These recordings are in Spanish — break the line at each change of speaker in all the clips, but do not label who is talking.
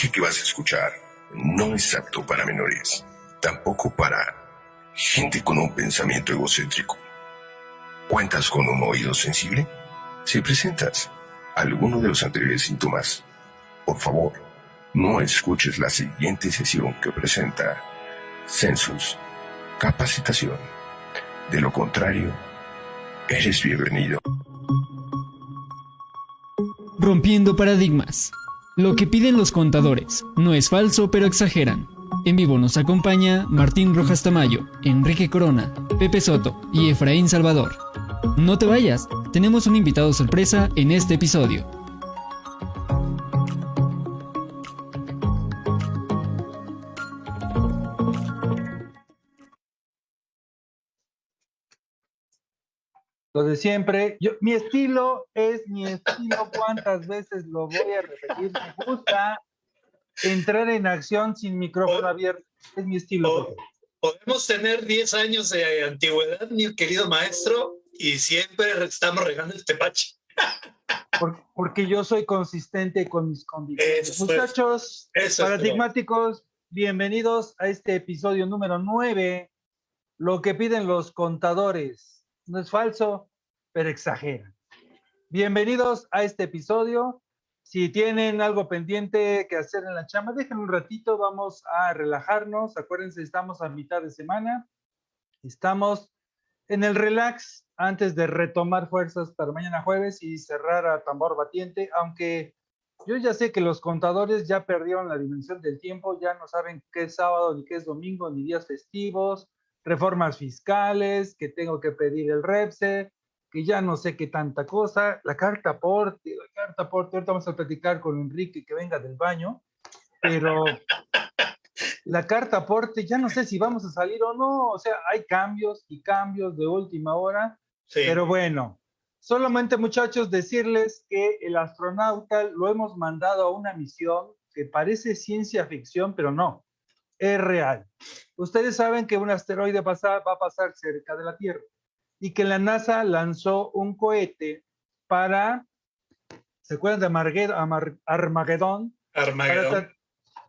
lenguaje que vas a escuchar no es apto para menores, tampoco para gente con un pensamiento egocéntrico. ¿Cuentas con un oído sensible? Si presentas alguno de los anteriores síntomas, por favor, no escuches la siguiente sesión que presenta Census Capacitación. De lo contrario, eres bienvenido.
Rompiendo paradigmas. Lo que piden los contadores no es falso, pero exageran. En vivo nos acompaña Martín Rojas Tamayo, Enrique Corona, Pepe Soto y Efraín Salvador. No te vayas, tenemos un invitado sorpresa en este episodio.
Lo de siempre, yo, mi estilo es mi estilo, cuántas veces lo voy a repetir, me gusta entrar en acción sin micrófono abierto, es mi estilo.
Podemos tener 10 años de antigüedad, mi querido maestro, y siempre estamos regando el tepache.
Porque, yo soy consistente con mis convicciones. Muchachos, paradigmáticos, bienvenidos a este episodio número 9, lo que piden los contadores no es falso, pero exagera. Bienvenidos a este episodio. Si tienen algo pendiente que hacer en la chama, déjenme un ratito, vamos a relajarnos. Acuérdense, estamos a mitad de semana. Estamos en el relax antes de retomar fuerzas para mañana jueves y cerrar a tambor batiente, aunque yo ya sé que los contadores ya perdieron la dimensión del tiempo, ya no saben qué es sábado, ni qué es domingo, ni días festivos, reformas fiscales, que tengo que pedir el REPSE, que ya no sé qué tanta cosa, la carta aporte, la carta aporte, ahorita vamos a platicar con Enrique que venga del baño, pero la carta aporte, ya no sé si vamos a salir o no, o sea, hay cambios y cambios de última hora, pero bueno, solamente muchachos decirles que el astronauta lo hemos mandado a una misión que parece ciencia ficción, pero no, es real. Ustedes saben que un asteroide va a pasar cerca de la Tierra y que la NASA lanzó un cohete para, ¿se acuerdan de Armagedón?
Armagedón.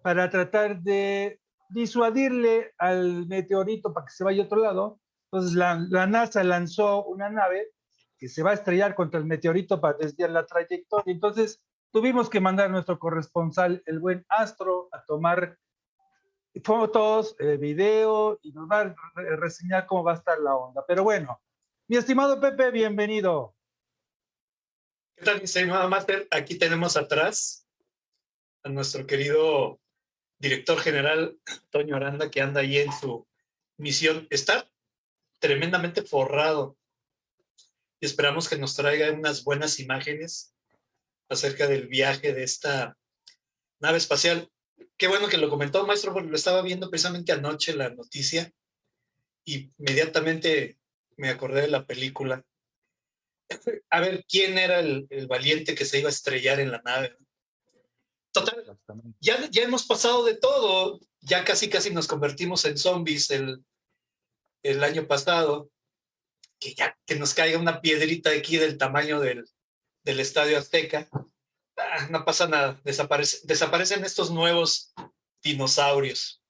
Para, tratar de disuadirle al meteorito para que se vaya a otro lado. Entonces la, la NASA lanzó una nave que se va a estrellar contra el meteorito para desviar la trayectoria. Entonces tuvimos que mandar a nuestro corresponsal, el buen Astro, a tomar fotos, eh, video y nos va a reseñar cómo va a estar la onda. Pero bueno, mi estimado Pepe, bienvenido.
¿Qué tal, mi estimado Master? Aquí tenemos atrás a nuestro querido director general, Antonio Aranda, que anda ahí en su misión. Está tremendamente forrado y esperamos que nos traiga unas buenas imágenes acerca del viaje de esta nave espacial qué bueno que lo comentó, maestro, porque lo estaba viendo precisamente anoche la noticia y inmediatamente me acordé de la película. A ver, ¿quién era el, valiente que se iba a estrellar en la nave? Total, ya, ya hemos pasado de todo, ya casi casi nos convertimos en zombies el, el año pasado, que ya que nos caiga una piedrita aquí del tamaño del, del Estadio Azteca, Ah, no pasa nada, desaparecen estos nuevos dinosaurios.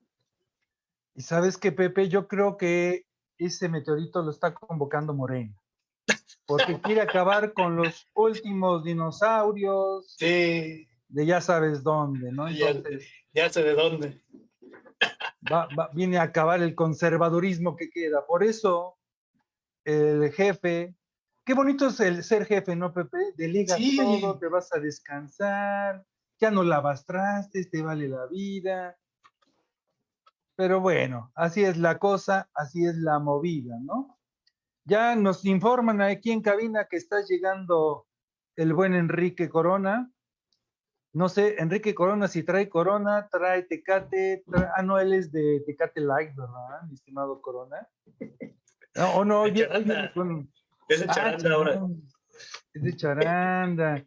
Y sabes que, Pepe, yo creo que ese meteorito lo está convocando Morena. Porque quiere acabar con los últimos dinosaurios.
Sí.
De ya sabes dónde, ¿no?
ya, sé de dónde.
viene a acabar el conservadurismo que queda. Por eso, el jefe Qué bonito es el ser jefe, ¿no, Pepe? Delegas todo, te vas a descansar, ya no lavas trastes, te vale la vida. Pero bueno, así es la cosa, así es la movida, ¿no? Ya nos informan aquí en cabina que está llegando el buen Enrique Corona. No sé, Enrique Corona, si trae Corona, trae Tecate, ah, no, él es de Tecate Light, ¿verdad, mi estimado Corona? No, o no, ya,
es de ah, charanda ahora.
Es de charanda.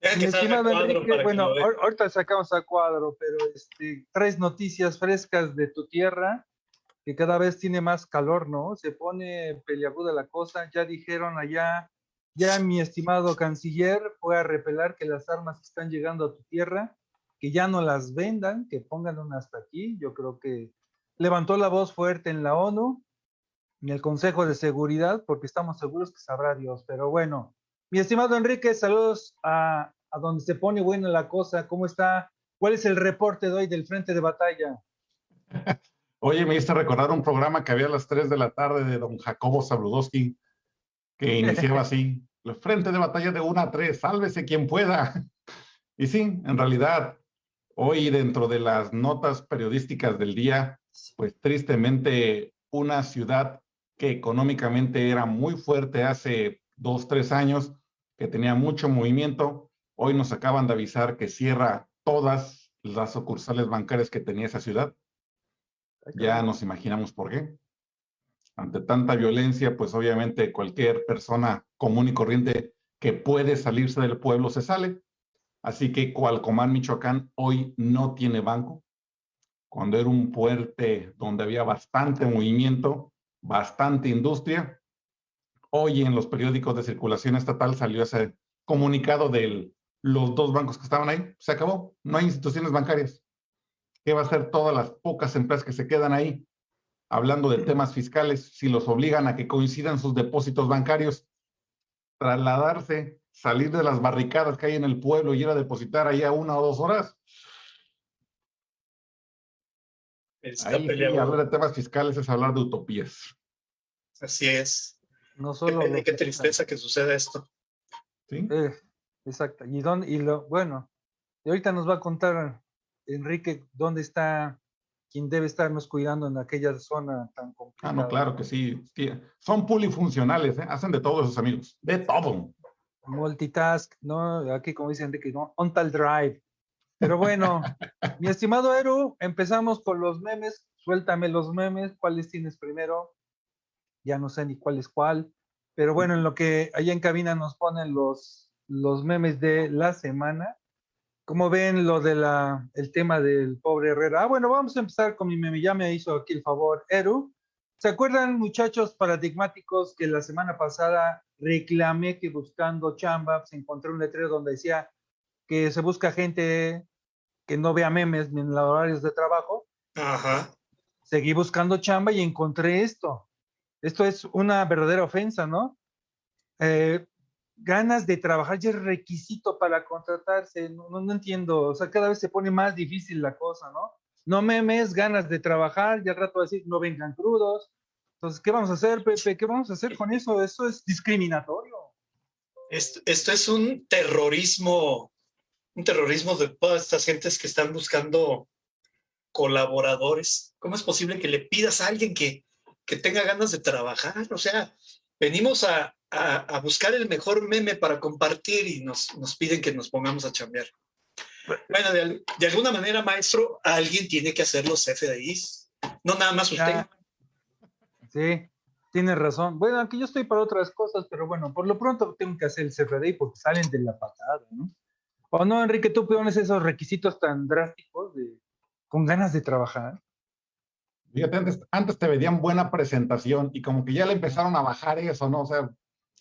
bueno, ahorita sacamos a cuadro, pero este, tres noticias frescas de tu tierra, que cada vez tiene más calor, ¿no? Se pone peliaguda la cosa. Ya dijeron allá, ya mi estimado canciller fue a repelar que las armas están llegando a tu tierra. que ya no las vendan, que pongan una hasta aquí. Yo creo que levantó la voz fuerte en la ONU, en el Consejo de Seguridad, porque estamos seguros que sabrá Dios. Pero bueno, mi estimado Enrique, saludos a, a donde se pone buena la cosa. ¿Cómo está? ¿Cuál es el reporte de hoy del frente de batalla?
Oye, me hice recordar un programa que había a las 3 de la tarde de don Jacobo Sabludowski, que iniciaba así, el frente de batalla de 1 a 3, sálvese quien pueda. Y sí, en realidad, hoy dentro de las notas periodísticas del día, pues tristemente una ciudad que económicamente era muy fuerte hace dos, tres años, que tenía mucho movimiento, hoy nos acaban de avisar que cierra todas las sucursales bancarias que tenía esa ciudad ya nos imaginamos por qué. Ante tanta violencia, pues obviamente cualquier persona común y corriente que puede salirse del pueblo se sale. Así que Cualcomán, Michoacán, hoy no tiene banco. Cuando era un puente donde había bastante movimiento, bastante industria, hoy en los periódicos de circulación estatal salió ese comunicado de los dos bancos que estaban ahí. Se acabó, no hay instituciones bancarias. ¿Qué va a hacer todas las pocas empresas que se quedan ahí? Hablando de temas fiscales, si los obligan a que coincidan sus depósitos bancarios, trasladarse, salir de las barricadas que hay en el pueblo y ir a depositar ahí a una o dos horas. Ahí hablar de temas fiscales es hablar de utopías.
Así es. No solo qué, qué tristeza que suceda esto.
Sí. Eh, exacto. Y, dónde, y lo, bueno, y ahorita nos va a contar Enrique, ¿dónde está quien debe estarnos cuidando en aquella zona tan complicada?
Ah, no, claro que sí. Son polifuncionales, ¿eh? hacen de todos esos amigos, de todo.
Multitask, ¿no? Aquí, como dice Enrique, ¿no? on tal drive. Pero bueno, mi estimado Eru, empezamos con los memes. Suéltame los memes. ¿Cuáles tienes primero? Ya no sé ni cuál es cuál. Pero bueno, en lo que allá en cabina nos ponen los, los memes de la semana. ¿Cómo ven lo del el tema del pobre Herrera? Ah, bueno, vamos a empezar con mi meme. Ya me hizo aquí el favor, Eru. ¿Se acuerdan, muchachos paradigmáticos, que la semana pasada reclamé que buscando chamba se encontré un letrero donde decía que se busca gente que no vea memes ni en los horarios de trabajo? Ajá. Seguí buscando chamba y encontré esto. Esto es una verdadera ofensa, ¿no? Eh, ganas de trabajar ya es requisito para contratarse, no, no, entiendo, o sea, cada vez se pone más difícil la cosa, ¿no? No memes, ganas de trabajar, ya rato de decir, no vengan crudos. Entonces, ¿qué vamos a hacer, Pepe? ¿Qué vamos a hacer con eso? Eso es discriminatorio.
Esto, esto es un terrorismo, un terrorismo de todas estas gentes que están buscando colaboradores. ¿Cómo es posible que le pidas a alguien que, que tenga ganas de trabajar? O sea, venimos a, a, buscar el mejor meme para compartir y nos, nos piden que nos pongamos a chambear. Bueno, de, alguna manera, maestro, alguien tiene que hacer los FDIs, no nada más usted.
Sí, tiene razón. Bueno, aquí yo estoy para otras cosas, pero bueno, por lo pronto tengo que hacer el CFDI porque salen de la patada, ¿no? ¿O no, Enrique, tú pones esos requisitos tan drásticos de, con ganas de trabajar?
Fíjate, antes, antes te veían buena presentación y como que ya le empezaron a bajar eso, ¿no? O sea,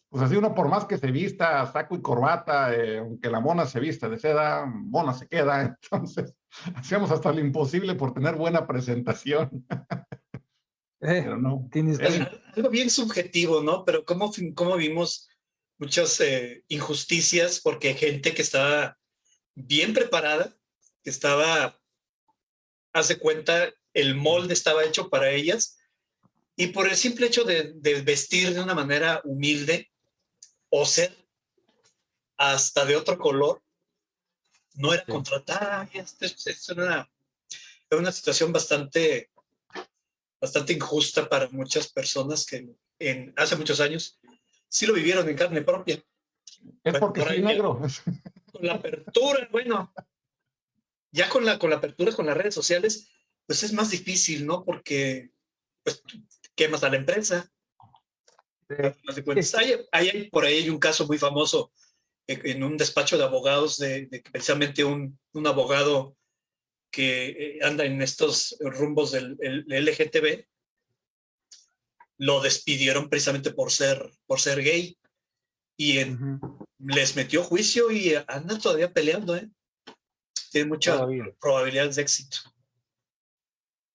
pues así uno por más que se vista saco y corbata, eh, aunque la mona se vista de seda, mona se queda. Entonces, hacíamos hasta lo imposible por tener buena presentación.
Eh, pero no. Tienes algo bien subjetivo, ¿no? Pero cómo, cómo vimos muchas eh, injusticias porque gente que estaba bien preparada, que estaba, hace cuenta, el molde estaba hecho para ellas, y por el simple hecho de, de vestir de una manera humilde, o ser hasta de otro color, no era contratada. Es, una, una situación bastante, bastante injusta para muchas personas que en, hace muchos años sí lo vivieron en carne propia.
Es porque soy negro.
Con la apertura, bueno, ya con la, con la apertura con las redes sociales, pues es más difícil, ¿no? Porque pues, quemas a la empresa, hay, hay, por ahí un caso muy famoso en un despacho de abogados de, precisamente un, un, abogado que eh, anda en estos rumbos del LGTB, lo despidieron precisamente por ser, por ser gay y les metió juicio y anda todavía peleando. ¿eh? tiene muchas probabilidades de éxito.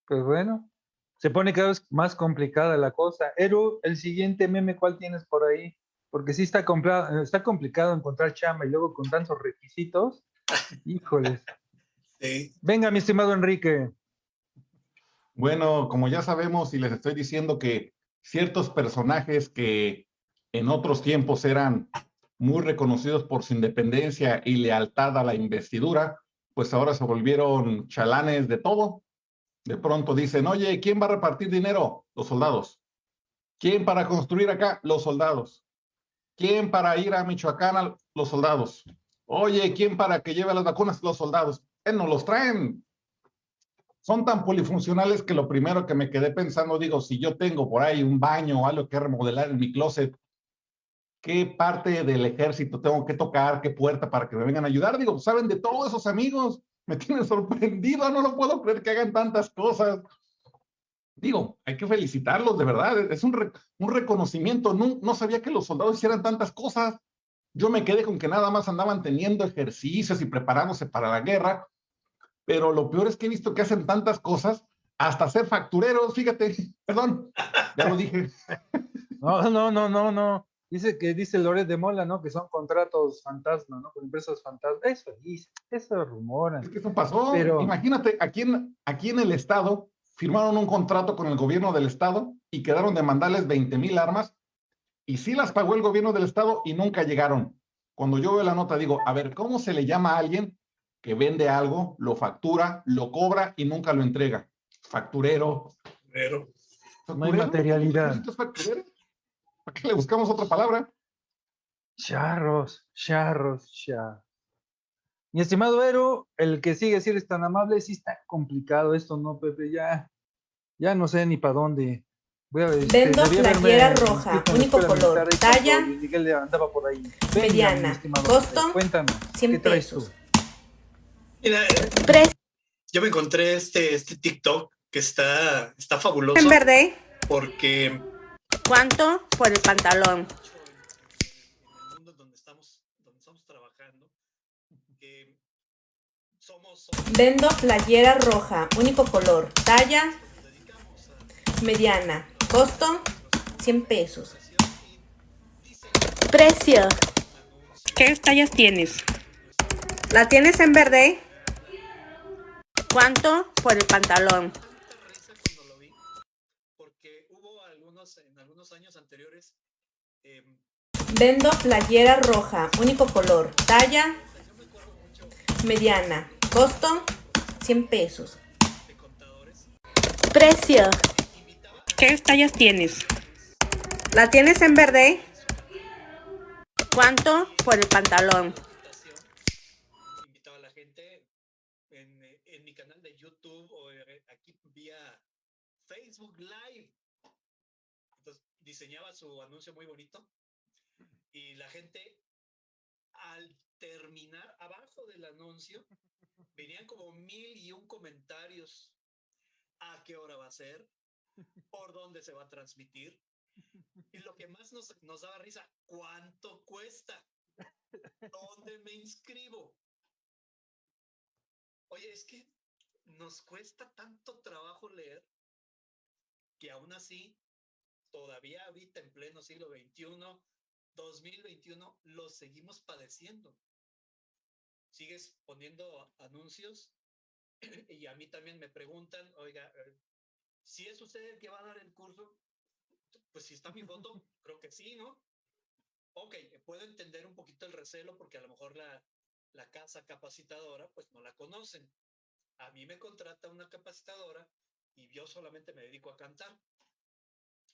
Pues bueno, se pone cada vez más complicada la cosa. Eru, el siguiente meme, ¿cuál tienes por ahí? Porque sí está, está complicado encontrar chamba y luego con tantos requisitos. Híjoles. Sí. Venga, mi estimado Enrique.
Bueno, como ya sabemos y les estoy diciendo que ciertos personajes que en otros tiempos eran muy reconocidos por su independencia y lealtad a la investidura, pues ahora se volvieron chalanes de todo. De pronto dicen, oye, ¿quién va a repartir dinero? Los soldados. ¿Quién para construir acá? Los soldados. ¿Quién para ir a Michoacán? Los soldados. Oye, ¿quién para que lleve las vacunas? Los soldados. Eh, no los traen. Son tan polifuncionales que lo primero que me quedé pensando, digo, si yo tengo por ahí un baño o algo que remodelar en mi closet, qué parte del ejército tengo que tocar, qué puerta para que me vengan a ayudar. Digo, saben de todos esos amigos, me tienen sorprendido, no lo puedo creer que hagan tantas cosas. Digo, hay que felicitarlos, de verdad, es un, un reconocimiento. No, no sabía que los soldados hicieran tantas cosas. Yo me quedé con que nada más andaban teniendo ejercicios y preparándose para la guerra, pero lo peor es que he visto que hacen tantas cosas, hasta ser factureros, fíjate, perdón, ya lo dije.
No, no, no, no, no. Dice que dice Loret de Mola, ¿no? Que son contratos fantasma, ¿no? Con empresas fantasma. Eso dice, eso rumora.
Es que eso pasó. Pero... Imagínate, aquí en, aquí en el Estado firmaron un contrato con el gobierno del Estado y quedaron de mandarles 20 mil armas y sí las pagó el gobierno del Estado y nunca llegaron. Cuando yo veo la nota digo, a ver, ¿cómo se le llama a alguien que vende algo, lo factura, lo cobra y nunca lo entrega? Facturero.
Facturero.
No hay materialidad.
Facturero? ¿Para qué le buscamos otra palabra?
Charros, charros, charros. Mi estimado Ero, el que sigue si eres tan amable, sí está complicado esto, ¿no, Pepe? Ya, ya no sé ni para dónde.
Voy a, este, Vendo playera roja, único color, talla,
andaba por ahí.
mediana, costo,
cuéntame, 100 ¿qué traes pesos. Tú?
Mira, yo me encontré este, este TikTok que está, está fabuloso.
En verde.
Porque
¿Cuánto por el pantalón? En
el mundo donde estamos, donde estamos trabajando, que somos,
Vendo playera roja, único color, talla mediana, costo 100 pesos. Precio. ¿Qué tallas tienes? ¿La tienes en verde? ¿Cuánto por el pantalón?
años anteriores.
Vendo playera roja, único color, talla mediana, costo 100 pesos. Precio. ¿Qué tallas tienes? ¿La tienes en verde? ¿Cuánto por el pantalón?
Invitaba a la gente en, en mi canal de YouTube o eh, aquí vía Facebook Live diseñaba su anuncio muy bonito y la gente al terminar abajo del anuncio venían como mil y un comentarios a qué hora va a ser, por dónde se va a transmitir y lo que más nos, nos daba risa, ¿cuánto cuesta? ¿Dónde me inscribo? Oye, es que nos cuesta tanto trabajo leer que aún así todavía ahorita en pleno siglo XXI, 2021, lo seguimos padeciendo. Sigues poniendo anuncios y a mí también me preguntan, oiga, eh, si es usted el que va a dar el curso, pues si está mi foto, creo que sí, ¿no? Ok, puedo entender un poquito el recelo porque a lo mejor la, la casa capacitadora, pues no la conocen. A mí me contrata una capacitadora y yo solamente me dedico a cantar.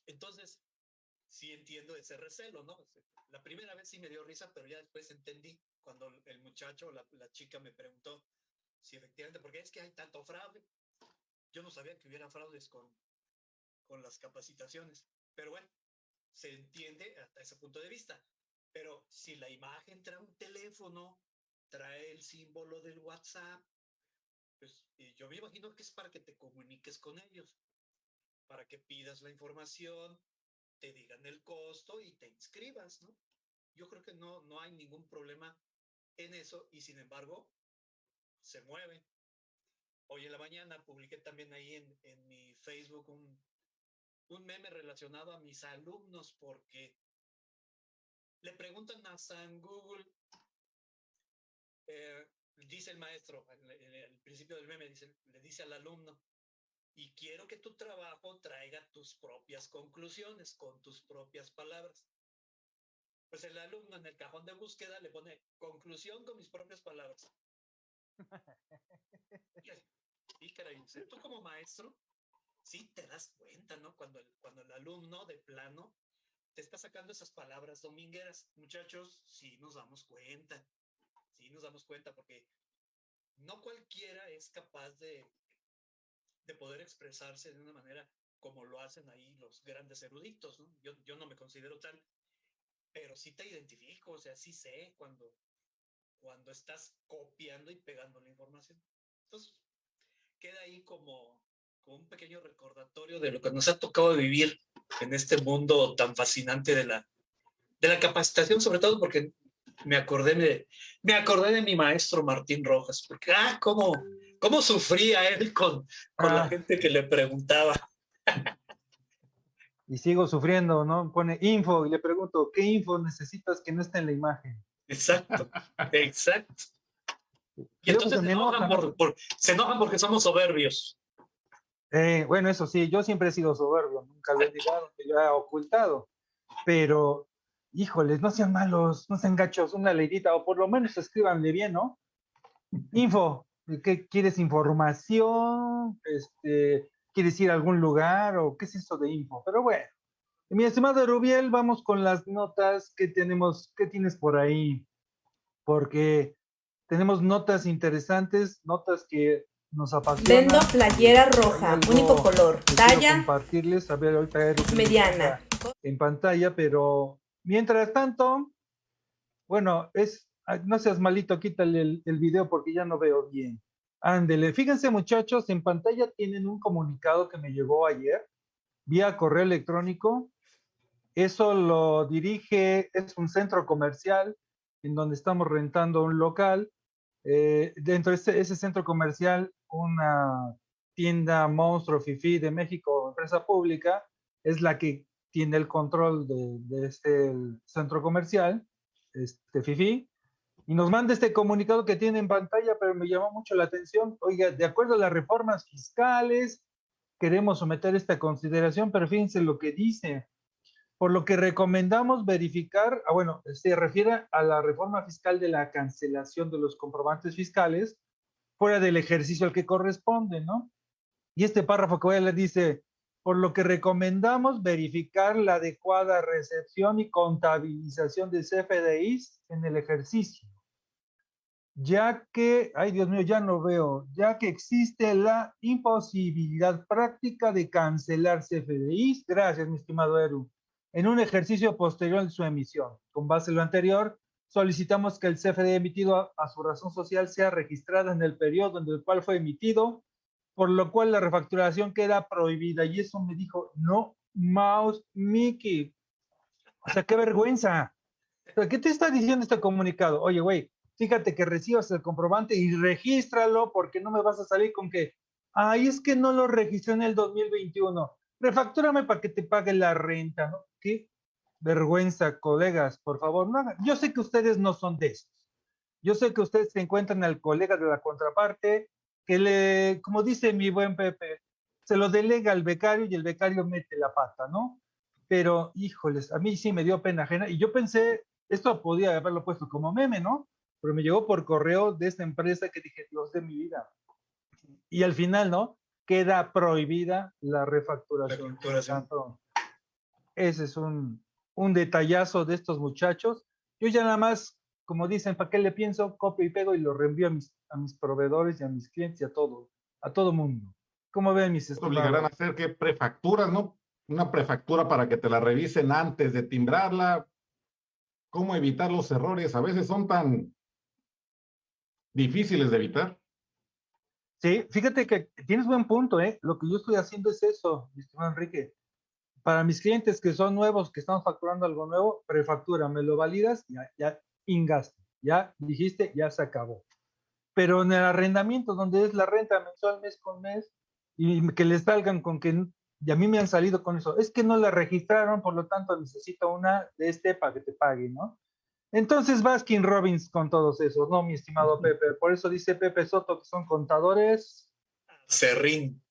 Entonces, sí entiendo ese recelo, ¿no? La primera vez sí me dio risa, pero ya después entendí cuando el muchacho la, chica me preguntó si efectivamente, porque es que hay tanto fraude. Yo no sabía que hubiera fraudes con las capacitaciones, pero bueno, se entiende hasta ese punto de vista. Pero si la imagen trae un teléfono, trae el símbolo del WhatsApp, pues yo me imagino que es para que te comuniques con ellos para que pidas la información, te digan el costo y te inscribas, ¿no? Yo creo que no, no hay ningún problema en eso y sin embargo, se mueve. Hoy en la mañana publiqué también ahí en, en mi Facebook un, un meme relacionado a mis alumnos porque le preguntan a San Google, eh, dice el maestro, en el principio del meme, dice, le dice al alumno, y quiero que tu trabajo traiga tus propias conclusiones con tus propias palabras. Pues el alumno en el cajón de búsqueda le pone conclusión con mis propias palabras. y caray, tú como maestro, sí te das cuenta, ¿no? Cuando el, cuando el alumno de plano te está sacando esas palabras domingueras. Muchachos, sí nos damos cuenta, sí nos damos cuenta, porque no cualquiera es capaz de, de poder expresarse de una manera como lo hacen ahí los grandes eruditos. Yo, yo no me considero tal, pero sí te identifico, o sea, sí sé cuando, cuando estás copiando y pegando la información. Entonces, queda ahí como, como un pequeño recordatorio de lo que nos ha tocado vivir en este mundo tan fascinante de la, de la capacitación, sobre todo porque me acordé de, me acordé de mi maestro Martín Rojas, porque, ah, cómo, cómo sufría él con, con la ah. gente que le preguntaba.
Y sigo sufriendo, ¿no? Pone info y le pregunto, ¿qué info necesitas que no esté en la imagen?
Exacto, exacto. Y entonces se enojan, por, se enojan porque somos soberbios.
Eh, bueno, eso sí, yo siempre he sido soberbio, nunca lo he que yo he ocultado, pero híjoles, no sean malos, no sean gachos, una leidita, o por lo menos escríbanle bien, ¿no? Info, ¿qué quieres información? Este, ¿Quieres ir a algún lugar? ¿O qué es eso de info? Pero bueno, mi estimado Rubiel, vamos con las notas que tenemos, ¿qué tienes por ahí? Porque tenemos notas interesantes, notas que nos apasionan.
Vendo playera roja, único color, talla.
Compartirles, a ver, ahorita
mediana.
En pantalla, pero Mientras tanto, bueno, es, no seas malito, quítale el, el video porque ya no veo bien. Ándele, fíjense muchachos, en pantalla tienen un comunicado que me llegó ayer vía correo electrónico. Eso lo dirige, es un centro comercial en donde estamos rentando un local. Eh, dentro de ese, ese, centro comercial, una tienda Monstruo Fifi de México, empresa pública, es la que tiene el control de, este centro comercial, este FIFI, y nos manda este comunicado que tiene en pantalla, pero me llamó mucho la atención. Oiga, de acuerdo a las reformas fiscales, queremos someter esta consideración, pero fíjense lo que dice. Por lo que recomendamos verificar, ah, bueno, se refiere a la reforma fiscal de la cancelación de los comprobantes fiscales fuera del ejercicio al que corresponde, ¿no? Y este párrafo que voy a leer dice, por lo que recomendamos verificar la adecuada recepción y contabilización de CFDIs en el ejercicio, ya que, ay Dios mío, ya no veo, ya que existe la imposibilidad práctica de cancelar CFDIs, gracias mi estimado Eru, en un ejercicio posterior a su emisión. Con base en lo anterior, solicitamos que el CFDI emitido a, su razón social sea registrada en el periodo en el cual fue emitido por lo cual la refacturación queda prohibida. Y eso me dijo, no, Mouse Mickey. O sea, qué vergüenza. ¿Qué te está diciendo este comunicado? Oye, güey, fíjate que recibas el comprobante y regístralo porque no me vas a salir con que, ay, es que no lo registré en el 2021. Refactúrame para que te pague la renta, ¿no? Qué vergüenza, colegas, por favor, no hagan. Yo sé que ustedes no son de estos. Yo sé que ustedes se encuentran al colega de la contraparte que le, como dice mi buen Pepe, se lo delega al becario y el becario mete la pata, ¿no? Pero, híjoles, a mí sí me dio pena ajena y yo pensé, esto podía haberlo puesto como meme, ¿no? Pero me llegó por correo de esta empresa que dije, Dios de mi vida. Y al final, ¿no? Queda prohibida la refacturación. ese es un, un detallazo de estos muchachos. Yo ya nada más como dicen, ¿para qué le pienso? Copio y pego y lo reenvío a mis, a mis proveedores y a mis clientes y a todo, a todo mundo. ¿Cómo ven mis
estimados? Obligarán a hacer que prefacturas, ¿no? Una prefactura para que te la revisen antes de timbrarla. ¿Cómo evitar los errores? A veces son tan difíciles de evitar.
Sí, fíjate que tienes buen punto, ¿eh? Lo que yo estoy haciendo es eso, mi estimado Enrique. Para mis clientes que son nuevos, que están facturando algo nuevo, prefactura, me lo validas, ya, ya ingaste. Ya dijiste, ya se acabó. pero en el arrendamiento, donde es la renta mensual mes con mes, y que les salgan con que, y a mí me han salido con eso, es que no la registraron, por lo tanto necesito una de este para que te pague, ¿no? Entonces Baskin Robbins con todos esos, ¿no, mi estimado Pepe? Por eso dice Pepe Soto que son contadores.
Serrín.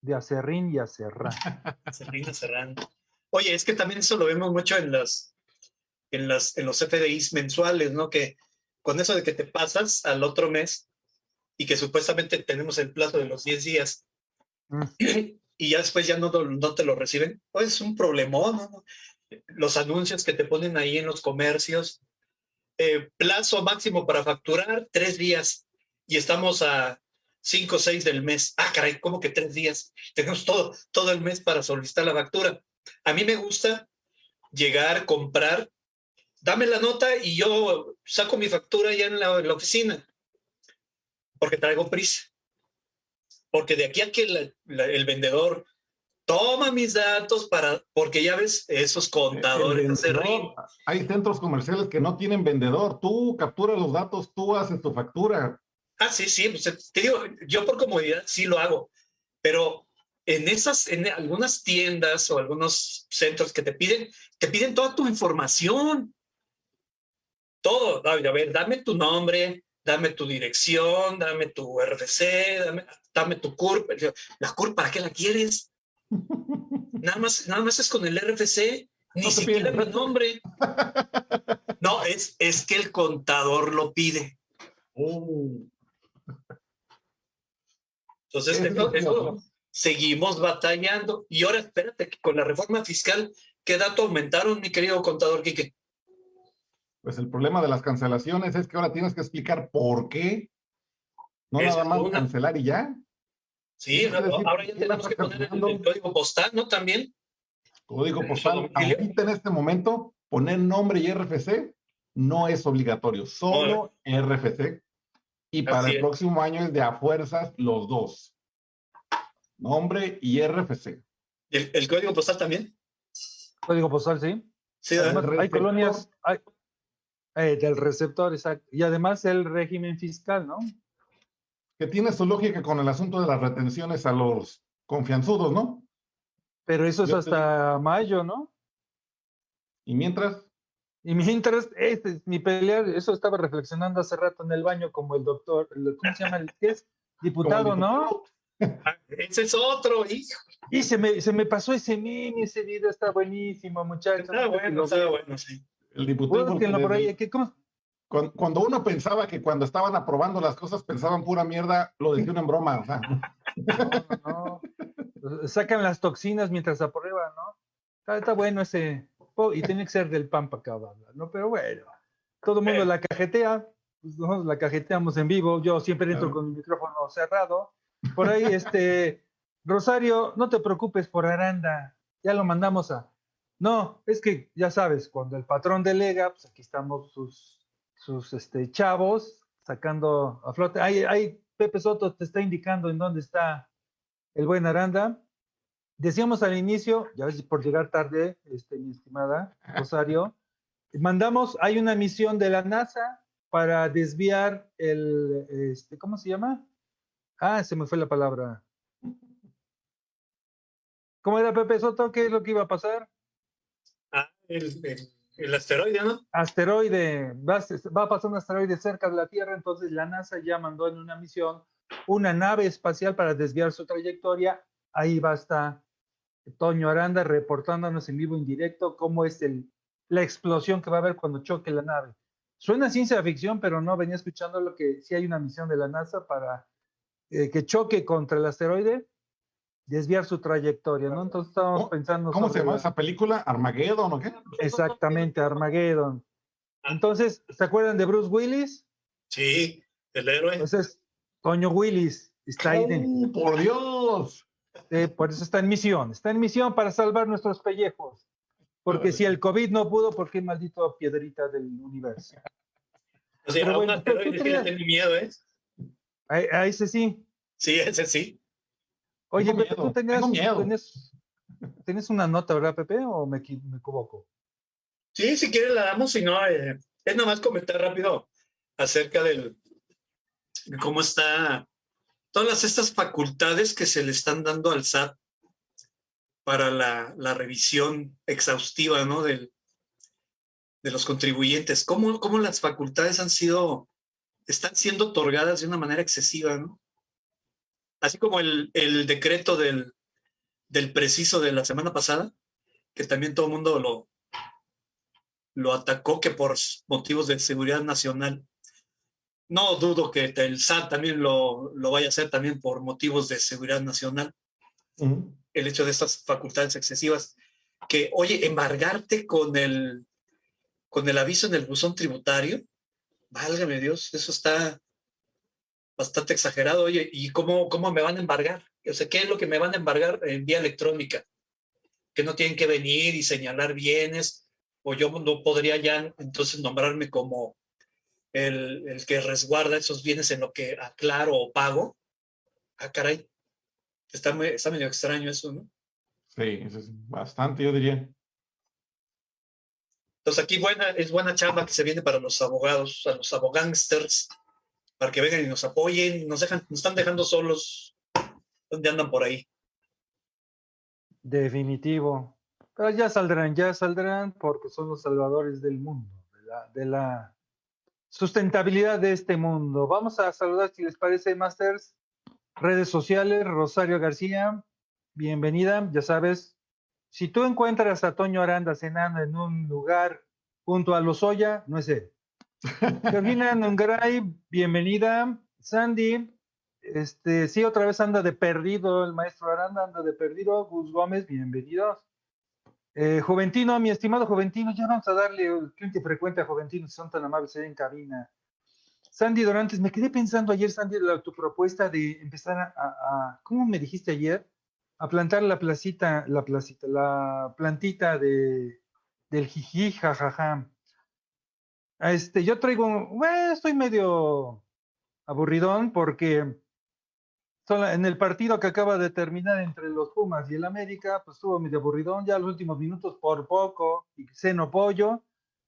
De acerrín y acerrán.
Acerrín, acerrán. Oye, es que también eso lo vemos mucho en las, en las, en los FDIs mensuales, ¿no? Que con eso de que te pasas al otro mes y que supuestamente tenemos el plazo de los 10 días mm. y ya después ya no, no te lo reciben, pues es un problemón, ¿no? Los anuncios que te ponen ahí en los comercios, eh, plazo máximo para facturar, tres días, y estamos a cinco o seis del mes. Ah, caray, ¿cómo que tres días? Tenemos todo, todo el mes para solicitar la factura. A mí me gusta llegar, comprar, dame la nota y yo saco mi factura ya en la, oficina, porque traigo prisa. Porque de aquí a que el vendedor toma mis datos para, porque ya ves, esos contadores.
hay centros comerciales que no tienen vendedor, tú capturas los datos, tú haces tu factura.
Ah, sí, sí, pues, te digo, yo por comodidad sí lo hago, pero en esas, en algunas tiendas o algunos centros que te piden, te piden toda tu información. Todo, a ver, dame tu nombre, dame tu dirección, dame tu RFC, dame, dame tu CURP. ¿La CURP para qué la quieres? Nada más, nada más es con el RFC, ni siquiera mi nombre. No, es, es que el contador lo pide. Oh. Entonces, seguimos batallando. Y ahora espérate, que con la reforma fiscal, ¿qué dato aumentaron, mi querido contador Quique?
Pues el problema de las cancelaciones es que ahora tienes que explicar por qué. No nada más cancelar y ya.
Sí, ahora ya tenemos que poner el, código postal, ¿no? También.
Código postal. Ahorita en este momento, poner nombre y RFC no es obligatorio, solo RFC. Y para el próximo año es de a fuerzas los dos. Nombre y RFC.
¿El, el código postal también?
Código postal, sí.
Sí,
hay colonias hay, eh, del receptor, exacto. Y además el régimen fiscal, ¿no?
Que tiene su lógica con el asunto de las retenciones a los confianzudos, ¿no?
Pero eso es hasta mayo, ¿no?
¿Y mientras?
Y mientras, este es mi pelea, eso estaba reflexionando hace rato en el baño como el doctor, ¿cómo se llama? El que es diputado, ¿no?
Ese es otro, hijo.
Y se me, se me pasó ese meme, ese video está buenísimo, muchachos.
Está bueno, está bueno, sí.
El diputado. Cuando, uno pensaba que cuando estaban aprobando las cosas pensaban pura mierda, lo dijeron en broma.
No, no, Sacan las toxinas mientras aprueban, ¿no? Está, bueno ese. y tiene que ser del Pampa Cabal, ¿no? Pero bueno, todo el mundo la cajetea, pues nosotros la cajeteamos en vivo. Yo siempre entro con mi micrófono cerrado por ahí, este, Rosario, no te preocupes por Aranda, ya lo mandamos a... No, es que ya sabes, cuando el patrón delega, pues aquí estamos sus, sus este, chavos sacando a flote. Ahí, ahí Pepe Soto te está indicando en dónde está el buen Aranda. Decíamos al inicio, ya ves por llegar tarde, este, mi estimada Rosario, mandamos, hay una misión de la NASA para desviar el, este, ¿cómo se llama? Ah, se me fue la palabra. ¿Cómo era Pepe Soto? ¿Qué es lo que iba a pasar?
Ah, el, el, asteroide, ¿no?
Asteroide. Va, va, a pasar un asteroide cerca de la Tierra, entonces la NASA ya mandó en una misión una nave espacial para desviar su trayectoria. Ahí va a estar Toño Aranda reportándonos en vivo en directo cómo es el, la explosión que va a haber cuando choque la nave. Suena ciencia ficción, pero no venía escuchando lo que sí hay una misión de la NASA para eh, que choque contra el asteroide, desviar su trayectoria, ¿no? Entonces estábamos pensando...
¿Cómo se llama esa película? ¿Armageddon o qué?
Exactamente, Armageddon. Entonces, ¿se acuerdan de Bruce Willis?
Sí, el héroe.
Entonces, Toño Willis está ahí.
¡Oh, ¡Por Dios!
por eso está en misión. Está en misión para salvar nuestros pellejos. Porque si el COVID no pudo, ¿por qué maldito piedrita del universo?
O sea, Pero, un asteroide miedo, ¿eh?
A, ese sí.
Sí, ese sí.
Oye, Pepe, tú tenías, tienes, una nota, ¿verdad, Pepe? ¿O me, equivoco?
Sí, si quieres la damos, si no, eh, es nomás comentar rápido acerca del, cómo está todas estas facultades que se le están dando al SAT para la, revisión exhaustiva ¿no? Del, de los contribuyentes. ¿Cómo, ¿Cómo, las facultades han sido, están siendo otorgadas de una manera excesiva, ¿no? Así como el, el decreto del, del preciso de la semana pasada, que también todo el mundo lo, lo atacó que por motivos de seguridad nacional. No dudo que el SAT también lo, lo vaya a hacer también por motivos de seguridad nacional. El hecho de estas facultades excesivas, que, oye, embargarte con el, con el aviso en el buzón tributario, válgame Dios, eso está bastante exagerado. Oye, ¿y cómo, cómo me van a embargar? O sea, ¿qué es lo que me van a embargar en vía electrónica? Que no tienen que venir y señalar bienes, o yo no podría ya entonces nombrarme como el, que resguarda esos bienes en lo que aclaro o pago. Ah, caray. Está, está medio extraño eso, ¿no?
Sí, eso es bastante, yo diría.
Entonces aquí buena, es buena chamba que se viene para los abogados, a los abogánsters, para que vengan y nos apoyen, nos dejan, nos están dejando solos donde andan por ahí.
Definitivo. Pero ya saldrán, ya saldrán porque son los salvadores del mundo, de la, sustentabilidad de este mundo. Vamos a saludar, si les parece, Masters, redes sociales, Rosario García, bienvenida, ya sabes, si tú encuentras a Toño Aranda cenando en un lugar junto a Lozoya, no es él. Georgina Nungray, bienvenida. Sandy, este, sí, otra vez anda de perdido el maestro Aranda, anda de perdido. Gus Gómez, bienvenidos. Eh, Juventino, mi estimado Juventino, ya vamos a darle un cliente frecuente a Juventino, si son tan amables ahí en cabina. Sandy Dorantes, me quedé pensando ayer, Sandy, tu propuesta de empezar a, ¿cómo me dijiste ayer? A plantar la placita, la placita, la plantita de, del jiji, jajaja. Este, yo traigo, bueno, estoy medio aburridón porque en el partido que acaba de terminar entre los Pumas y el América, pues estuvo medio aburridón, ya los últimos minutos por poco, y seno pollo.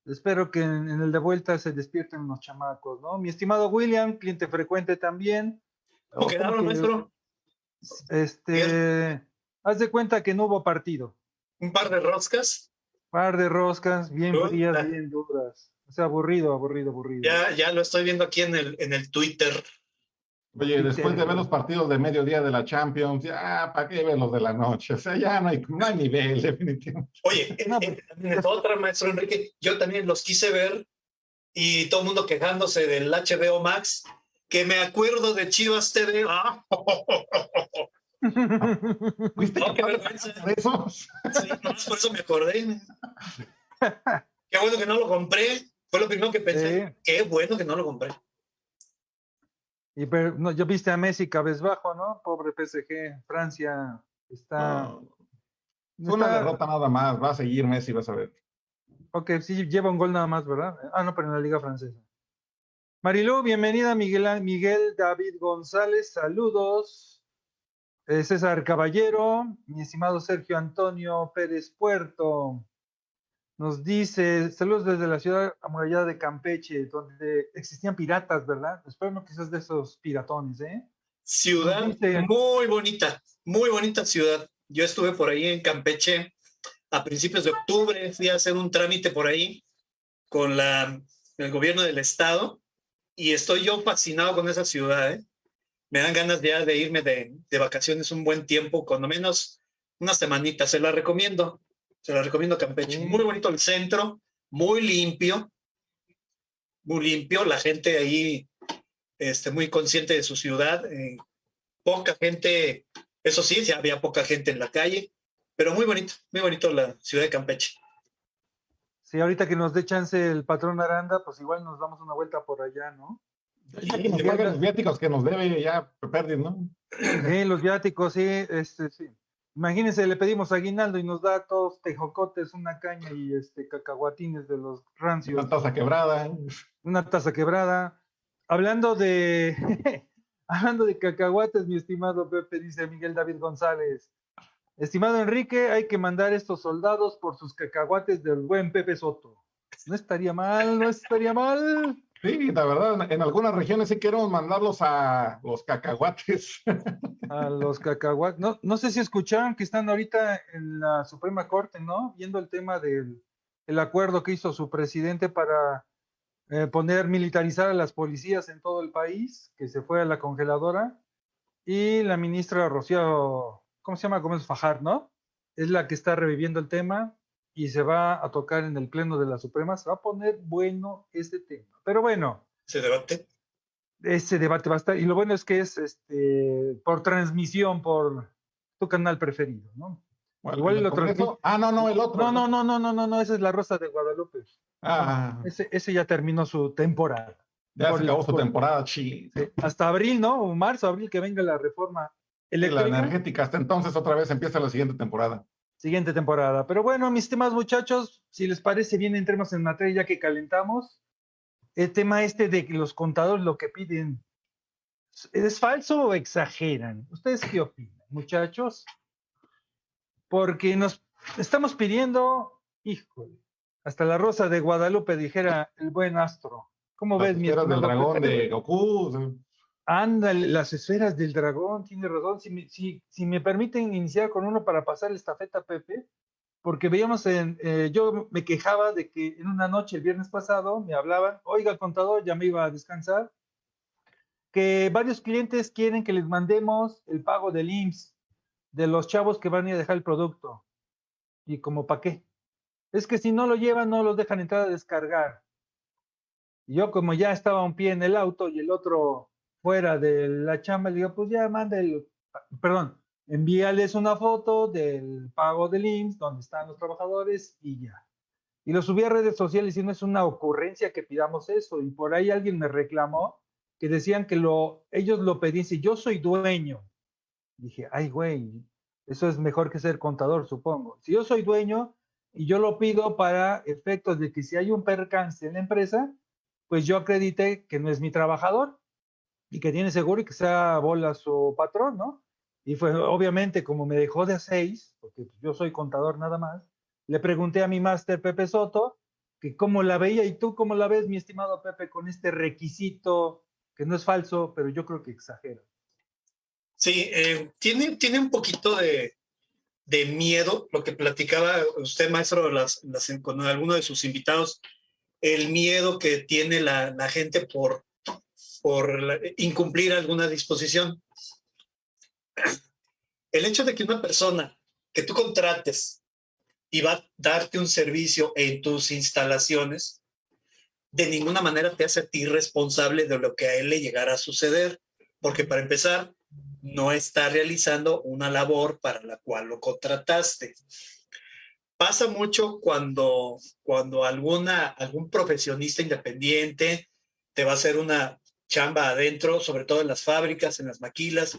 Espero que en, el de vuelta se despierten los chamacos, ¿no? Mi estimado William, cliente frecuente también.
¿Cómo quedaron, maestro?
Este, haz de cuenta que no hubo partido.
¿Un par de roscas?
Par de roscas, bien frías, bien duras. O sea, aburrido, aburrido, aburrido.
Ya, ya lo estoy viendo aquí en el, en el Twitter.
Oye, después de ver los partidos de mediodía de la Champions, ya, ¿para qué ver los de la noche? O sea, ya no hay, no nivel, definitivamente.
Oye, en, pues, otra, maestro Enrique, yo también los quise ver y todo el mundo quejándose del HBO Max, que me acuerdo de Chivas TV. Ah.
¿Viste no, qué vergüenza.
Eso? Sí, por eso me acordé. Qué bueno que no lo compré. Fue lo primero que pensé. Qué bueno que no lo compré.
Y pero, no, yo viste a Messi cabezbajo, ¿no? Pobre PSG, Francia está.
Fue una derrota nada más, va a seguir Messi, vas a ver.
Ok, sí, lleva un gol nada más, ¿verdad? Ah, no, pero en la Liga Francesa. Marilú, bienvenida, Miguel, Miguel David González, saludos. Eh, César Caballero, mi estimado Sergio Antonio Pérez Puerto, nos dice, saludos desde la ciudad amurallada de Campeche, donde existían piratas, ¿verdad? Espero no quizás de esos piratones, ¿eh?
Ciudad muy bonita, muy bonita ciudad. Yo estuve por ahí en Campeche a principios de octubre, fui a hacer un trámite por ahí con la, el gobierno del estado y estoy yo fascinado con esa ciudad, ¿eh? Me dan ganas ya de irme de, de vacaciones un buen tiempo, cuando menos unas semanitas, se la recomiendo. Se la recomiendo Campeche. Muy bonito el centro, muy limpio, muy limpio. La gente ahí este, muy consciente de su ciudad. Eh, poca gente, eso sí, ya había poca gente en la calle, pero muy bonito, muy bonito la ciudad de Campeche.
Sí, ahorita que nos dé chance el patrón Aranda, pues igual nos damos una vuelta por allá, ¿no?
Los viáticos que nos debe, ya perdí, ¿no?
Sí, los viáticos, sí, este, sí. Imagínense, le pedimos aguinaldo y nos da todos tejocotes, una caña y este cacahuatines de los rancios.
Una taza quebrada.
Una taza quebrada. Hablando de hablando de cacahuates, mi estimado Pepe, dice Miguel David González. Estimado Enrique, hay que mandar estos soldados por sus cacahuates del buen Pepe Soto. No estaría mal, no estaría mal.
Sí, la verdad, en algunas regiones sí queremos mandarlos a los cacahuates.
A los cacahuates. No, no sé si escucharon que están ahorita en la Suprema Corte, ¿no? Viendo el tema del el acuerdo que hizo su presidente para eh, poner militarizar a las policías en todo el país, que se fue a la congeladora. Y la ministra Rocío, ¿cómo se llama? Gómez Fajar, ¿no? Es la que está reviviendo el tema y se va a tocar en el Pleno de la Suprema. Se va a poner bueno este tema. Pero bueno.
¿Se debate?
Ese debate va a estar. Y lo bueno es que es este, por transmisión, por tu canal preferido, ¿no?
Igual el otro. Ah, no, no, el otro.
No, no, no, no, no, no, no, esa es la Rosa de Guadalupe.
Ah.
Ese, ese ya terminó su temporada.
Ya se acabó su temporada, sí.
Hasta abril, ¿no? O marzo, abril, que venga la reforma
eléctrica. la energética, hasta entonces otra vez empieza la siguiente temporada.
Siguiente temporada. Pero bueno, mis temas, muchachos, si les parece bien, entremos en materia ya que calentamos. El tema este de que los contadores lo que piden, ¿es falso o exageran? ¿Ustedes qué opinan, muchachos? Porque nos estamos pidiendo, híjole, hasta la rosa de Guadalupe dijera el buen astro. ¿Cómo ves,
mi esferas del dragón de Goku.
Anda, las esferas del dragón, tiene razón. Si me, si, si me permiten iniciar con uno para pasar la estafeta, Pepe, porque veíamos en, eh, yo me quejaba de que en una noche el viernes pasado me hablaban, oiga, contador, ya me iba a descansar, que varios clientes quieren que les mandemos el pago del IMSS de los chavos que van a ir a dejar el producto. ¿Y como para qué? Es que si no lo llevan, no los dejan entrar a descargar. Y yo como ya estaba un pie en el auto y el otro fuera de la chamba, le digo, pues ya manda el, perdón, envíales una foto del pago del IMSS, donde están los trabajadores y ya. Y lo subí a redes sociales y no es una ocurrencia que pidamos eso. Y por ahí alguien me reclamó que decían que lo, ellos lo pedían, si yo soy dueño. Dije, ay, güey, eso es mejor que ser contador, supongo. Si yo soy dueño, y yo lo pido para efectos de que si hay un percance en la empresa, pues yo acredite que no es mi trabajador y que tiene seguro y que sea bola su patrón, ¿no? Y fue obviamente como me dejó de seis, porque yo soy contador nada más, le pregunté a mi máster Pepe Soto que cómo la veía y tú cómo la ves, mi estimado Pepe, con este requisito que no es falso, pero yo creo que exagera.
Sí, eh, tiene, tiene un poquito de, de miedo, lo que platicaba usted, maestro, las, con alguno de sus invitados, el miedo que tiene la, gente por, por incumplir alguna disposición. El hecho de que una persona que tú contrates y va a darte un servicio en tus instalaciones, de ninguna manera te hace a ti responsable de lo que a él le llegara a suceder, porque para empezar, no está realizando una labor para la cual lo contrataste. Pasa mucho cuando, cuando alguna, algún profesionista independiente te va a hacer una chamba adentro, sobre todo en las fábricas, en las maquilas,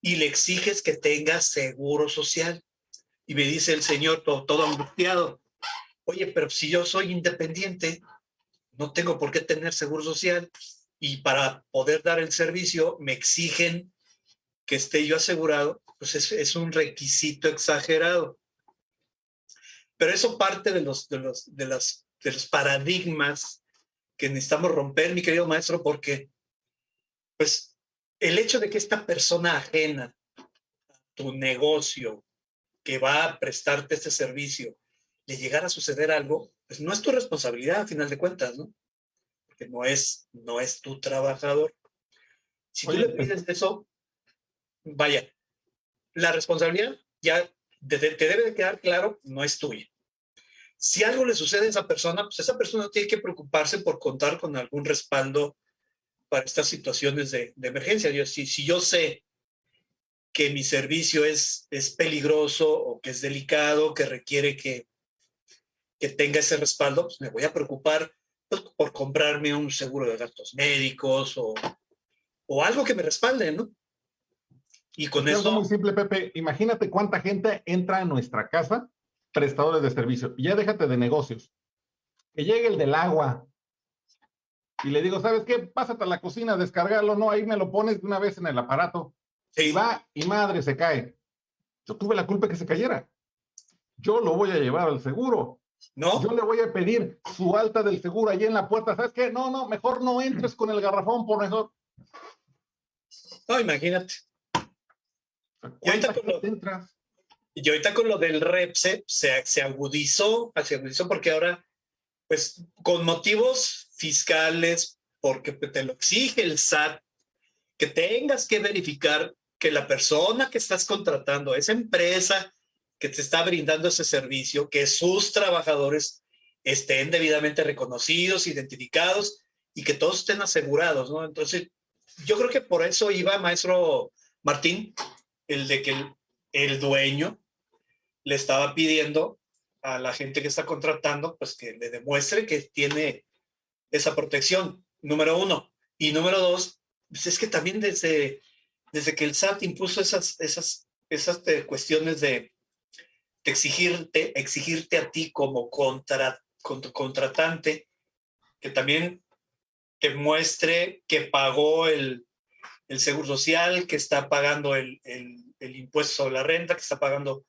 y le exiges que tenga seguro social. Y me dice el señor todo, angustiado, oye, pero si yo soy independiente, no tengo por qué tener seguro social y para poder dar el servicio me exigen que esté yo asegurado, pues es, un requisito exagerado. Pero eso parte de los, de, los, de, las, de los paradigmas que necesitamos romper, mi querido maestro, porque pues el hecho de que esta persona ajena a tu negocio que va a prestarte este servicio le llegara a suceder algo, pues no es tu responsabilidad a final de cuentas, ¿no? Porque no es, no es tu trabajador. Si tú le pides eso, vaya, la responsabilidad ya te, debe de quedar claro, no es tuya. Si algo le sucede a esa persona, pues esa persona tiene que preocuparse por contar con algún respaldo para estas situaciones de, emergencia. Yo, si, si yo sé que mi servicio es, es peligroso o que es delicado, que requiere que, que tenga ese respaldo, pues me voy a preocupar pues, por comprarme un seguro de gastos médicos o, o algo que me respalde, ¿no? Y con eso...
Es muy simple, Pepe. Imagínate cuánta gente entra a nuestra casa, prestadores de servicio. Ya déjate de negocios. Que llegue el del agua. Y le digo, ¿sabes qué? Pásate a la cocina descargarlo. No, ahí me lo pones de una vez en el aparato. Y va y madre se cae. Yo tuve la culpa que se cayera. Yo lo voy a llevar al seguro. ¿No? Yo le voy a pedir su alta del seguro allí en la puerta. ¿Sabes qué? No, no, mejor no entres con el garrafón, por mejor.
No, imagínate. Y ahorita, con lo, y ahorita con lo del REPSE se, se agudizó, se agudizó porque ahora, pues, con motivos fiscales, porque te lo exige el SAT, que tengas que verificar que la persona que estás contratando, esa empresa que te está brindando ese servicio, que sus trabajadores estén debidamente reconocidos, identificados y que todos estén asegurados, ¿no? Entonces, yo creo que por eso iba, maestro Martín, el de que el, el dueño le estaba pidiendo a la gente que está contratando, pues que le demuestre que tiene esa protección, número uno. Y número dos, pues es que también desde, desde que el SAT impuso esas, esas, esas eh, cuestiones de, exigirte, exigirte a ti como contra, contratante, que también te muestre que pagó el, el seguro social, que está pagando el, el, el, impuesto sobre la renta, que está pagando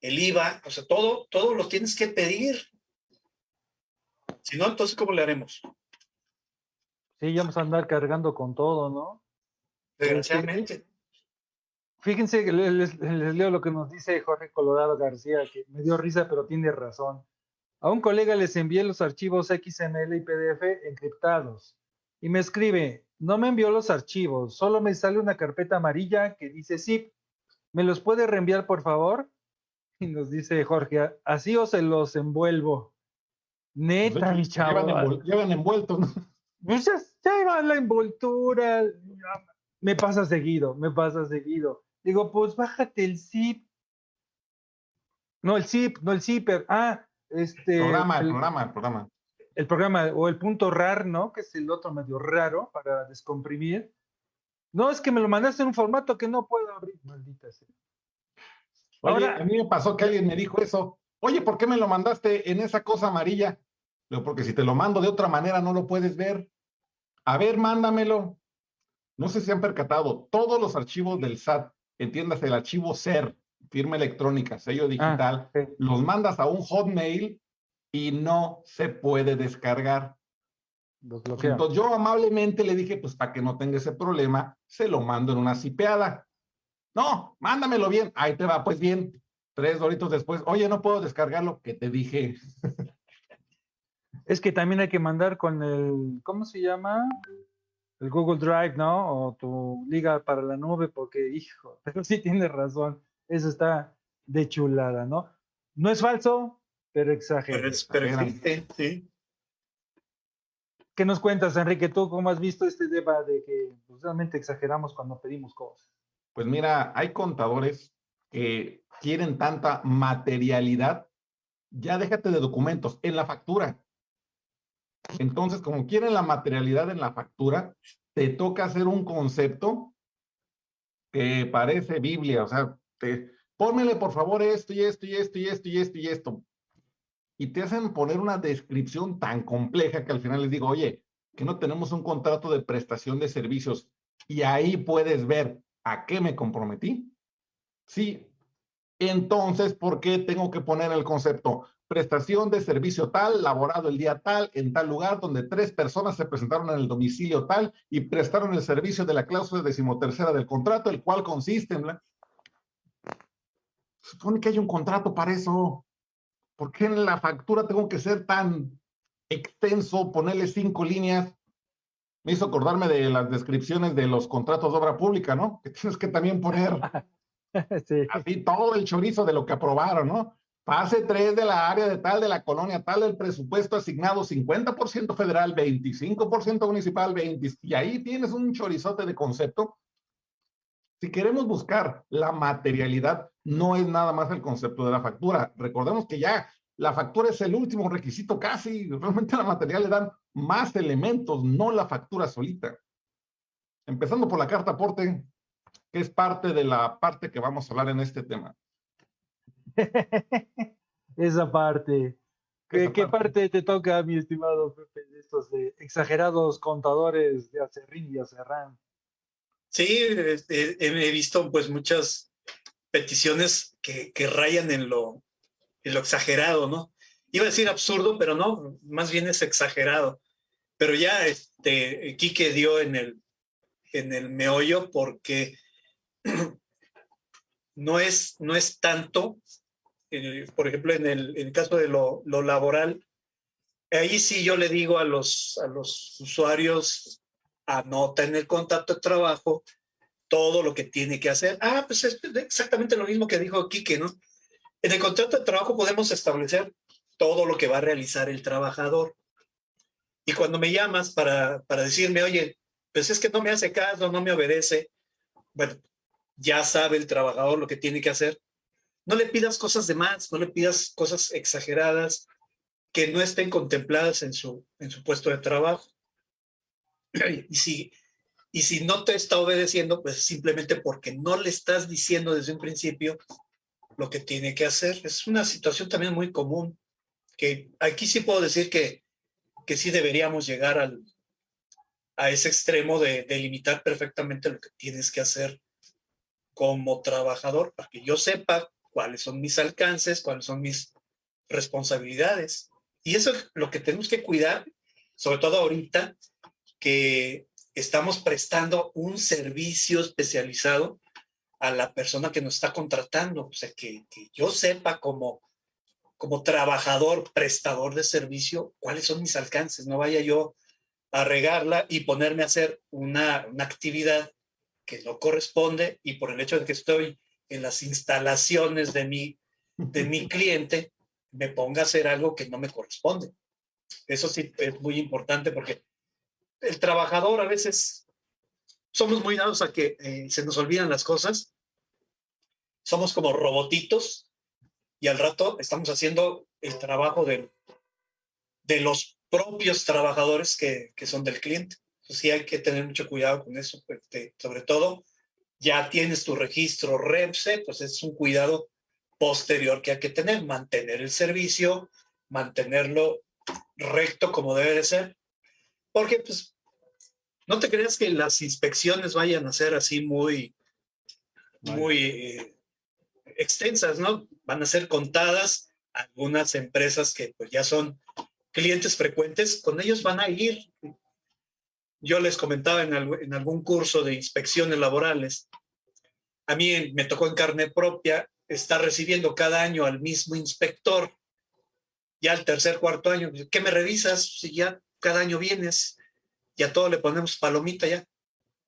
el IVA, o sea, todo, todo lo tienes que pedir. Si no, entonces, ¿cómo le haremos?
Sí, ya vamos a andar cargando con todo, ¿no?
Desgraciadamente.
Fíjense, les, les, leo lo que nos dice Jorge Colorado García, que me dio risa, pero tiene razón. A un colega les envié los archivos XML y PDF encriptados y me escribe, no me envió los archivos, solo me sale una carpeta amarilla que dice zip. ¿Me los puede reenviar, por favor? Y nos dice Jorge, así o se los envuelvo. Neta, mi chavo.
Llevan, envueltos, ¿no?
Pues ya, la envoltura. Me pasa seguido, me pasa seguido. Digo, pues bájate el zip. No, el zip, no el zipper. Ah, este.
Programa, el, programa, el programa.
El programa, o el punto RAR, ¿no? Que es el otro medio raro para descomprimir. No, es que me lo mandaste en un formato que no puedo abrir. Maldita sea.
Ahora, a mí me pasó que alguien me dijo eso. Oye, ¿por qué me lo mandaste en esa cosa amarilla? porque si te lo mando de otra manera no lo puedes ver. A ver, mándamelo. No sé si han percatado, todos los archivos del SAT, entiéndase el archivo SER, firma electrónica, sello ah, digital, los mandas a un hotmail y no se puede descargar. Entonces yo amablemente le dije, pues para que no tenga ese problema, se lo mando en una cipeada. No, mándamelo bien. Ahí te va, pues bien. Tres doritos después, oye, no puedo descargarlo, que te dije.
Es que también hay que mandar con el, ¿cómo se llama? El Google Drive, ¿no? O tu liga para la nube, porque, hijo, pero sí tienes razón. Eso está de chulada, ¿no? No es falso, pero exagera.
Pero, es, pero existe, sí.
¿Qué nos cuentas, Enrique? ¿Tú cómo has visto este tema de que pues, realmente exageramos cuando pedimos cosas?
Pues mira, hay contadores que quieren tanta materialidad. Ya déjate de documentos en la factura. Entonces, como quieren la materialidad en la factura, te toca hacer un concepto que parece Biblia, o sea, te, pónmele por favor esto y esto y esto y esto y esto y esto. Y te hacen poner una descripción tan compleja que al final les digo, oye, que no tenemos un contrato de prestación de servicios y ahí puedes ver a qué me comprometí. Sí, entonces, ¿por qué tengo que poner el concepto? Prestación de servicio tal, laborado el día tal, en tal lugar, donde tres personas se presentaron en el domicilio tal y prestaron el servicio de la cláusula decimotercera del contrato, el cual consiste en... Supone que hay un contrato para eso. ¿Por qué en la factura tengo que ser tan extenso, ponerle cinco líneas? Me hizo acordarme de las descripciones de los contratos de obra pública, ¿no? Que tienes que también poner así todo el chorizo de lo que aprobaron, ¿no? Fase 3 de la área de tal, de la colonia tal, del presupuesto asignado 50% federal, 25% municipal, 20, y ahí tienes un chorizote de concepto. Si queremos buscar la materialidad, no es nada más el concepto de la factura. Recordemos que ya la factura es el último requisito casi, realmente la material le dan más elementos, no la factura solita. Empezando por la carta aporte, que es parte de la parte que vamos a hablar en este tema.
Esa parte. ¿Qué, parte. te toca, mi estimado Pepe, de estos exagerados contadores de Acerrín y Acerrán?
Sí, este, he visto pues muchas peticiones que, que rayan en lo, en lo exagerado, ¿no? iba a decir absurdo, pero no, más bien es exagerado. Pero ya este, Quique dio en el, en el meollo porque no es, no es tanto, eh, por ejemplo, en el, caso de lo, lo, laboral, ahí sí yo le digo a los, a los usuarios, anota en el contrato de trabajo todo lo que tiene que hacer. Ah, pues es exactamente lo mismo que dijo Quique, ¿no? En el contrato de trabajo podemos establecer todo lo que va a realizar el trabajador. Y cuando me llamas para, para decirme, oye, pues es que no me hace caso, no me obedece, bueno, ya sabe el trabajador lo que tiene que hacer. No le pidas cosas de más, no le pidas cosas exageradas que no estén contempladas en su, en su puesto de trabajo. Y si, y si no te está obedeciendo, pues simplemente porque no le estás diciendo desde un principio lo que tiene que hacer. Es una situación también muy común, que aquí sí puedo decir que, que sí deberíamos llegar al, a ese extremo de, de limitar perfectamente lo que tienes que hacer como trabajador, para que yo sepa cuáles son mis alcances, cuáles son mis responsabilidades. Y eso es lo que tenemos que cuidar, sobre todo ahorita, que estamos prestando un servicio especializado a la persona que nos está contratando. O sea, que, que yo sepa como, como trabajador, prestador de servicio, cuáles son mis alcances. No vaya yo a regarla y ponerme a hacer una, una actividad que no corresponde y por el hecho de que estoy en las instalaciones de mi, de mi cliente, me ponga a hacer algo que no me corresponde. Eso sí es muy importante porque el trabajador a veces somos muy dados a que eh, se nos olvidan las cosas. Somos como robotitos y al rato estamos haciendo el trabajo de, de los propios trabajadores que, que son del cliente. Entonces sí hay que tener mucho cuidado con eso, pues, sobre todo ya tienes tu registro REPSE, pues es un cuidado posterior que hay que tener, mantener el servicio, mantenerlo recto como debe de ser, porque pues no te creas que las inspecciones vayan a ser así muy, muy eh, extensas, ¿no? Van a ser contadas algunas empresas que pues ya son clientes frecuentes, con ellos van a ir yo les comentaba en, algún curso de inspecciones laborales, a mí me tocó en carne propia estar recibiendo cada año al mismo inspector, ya al tercer, cuarto año, ¿qué me revisas si ya cada año vienes y a todo le ponemos palomita ya?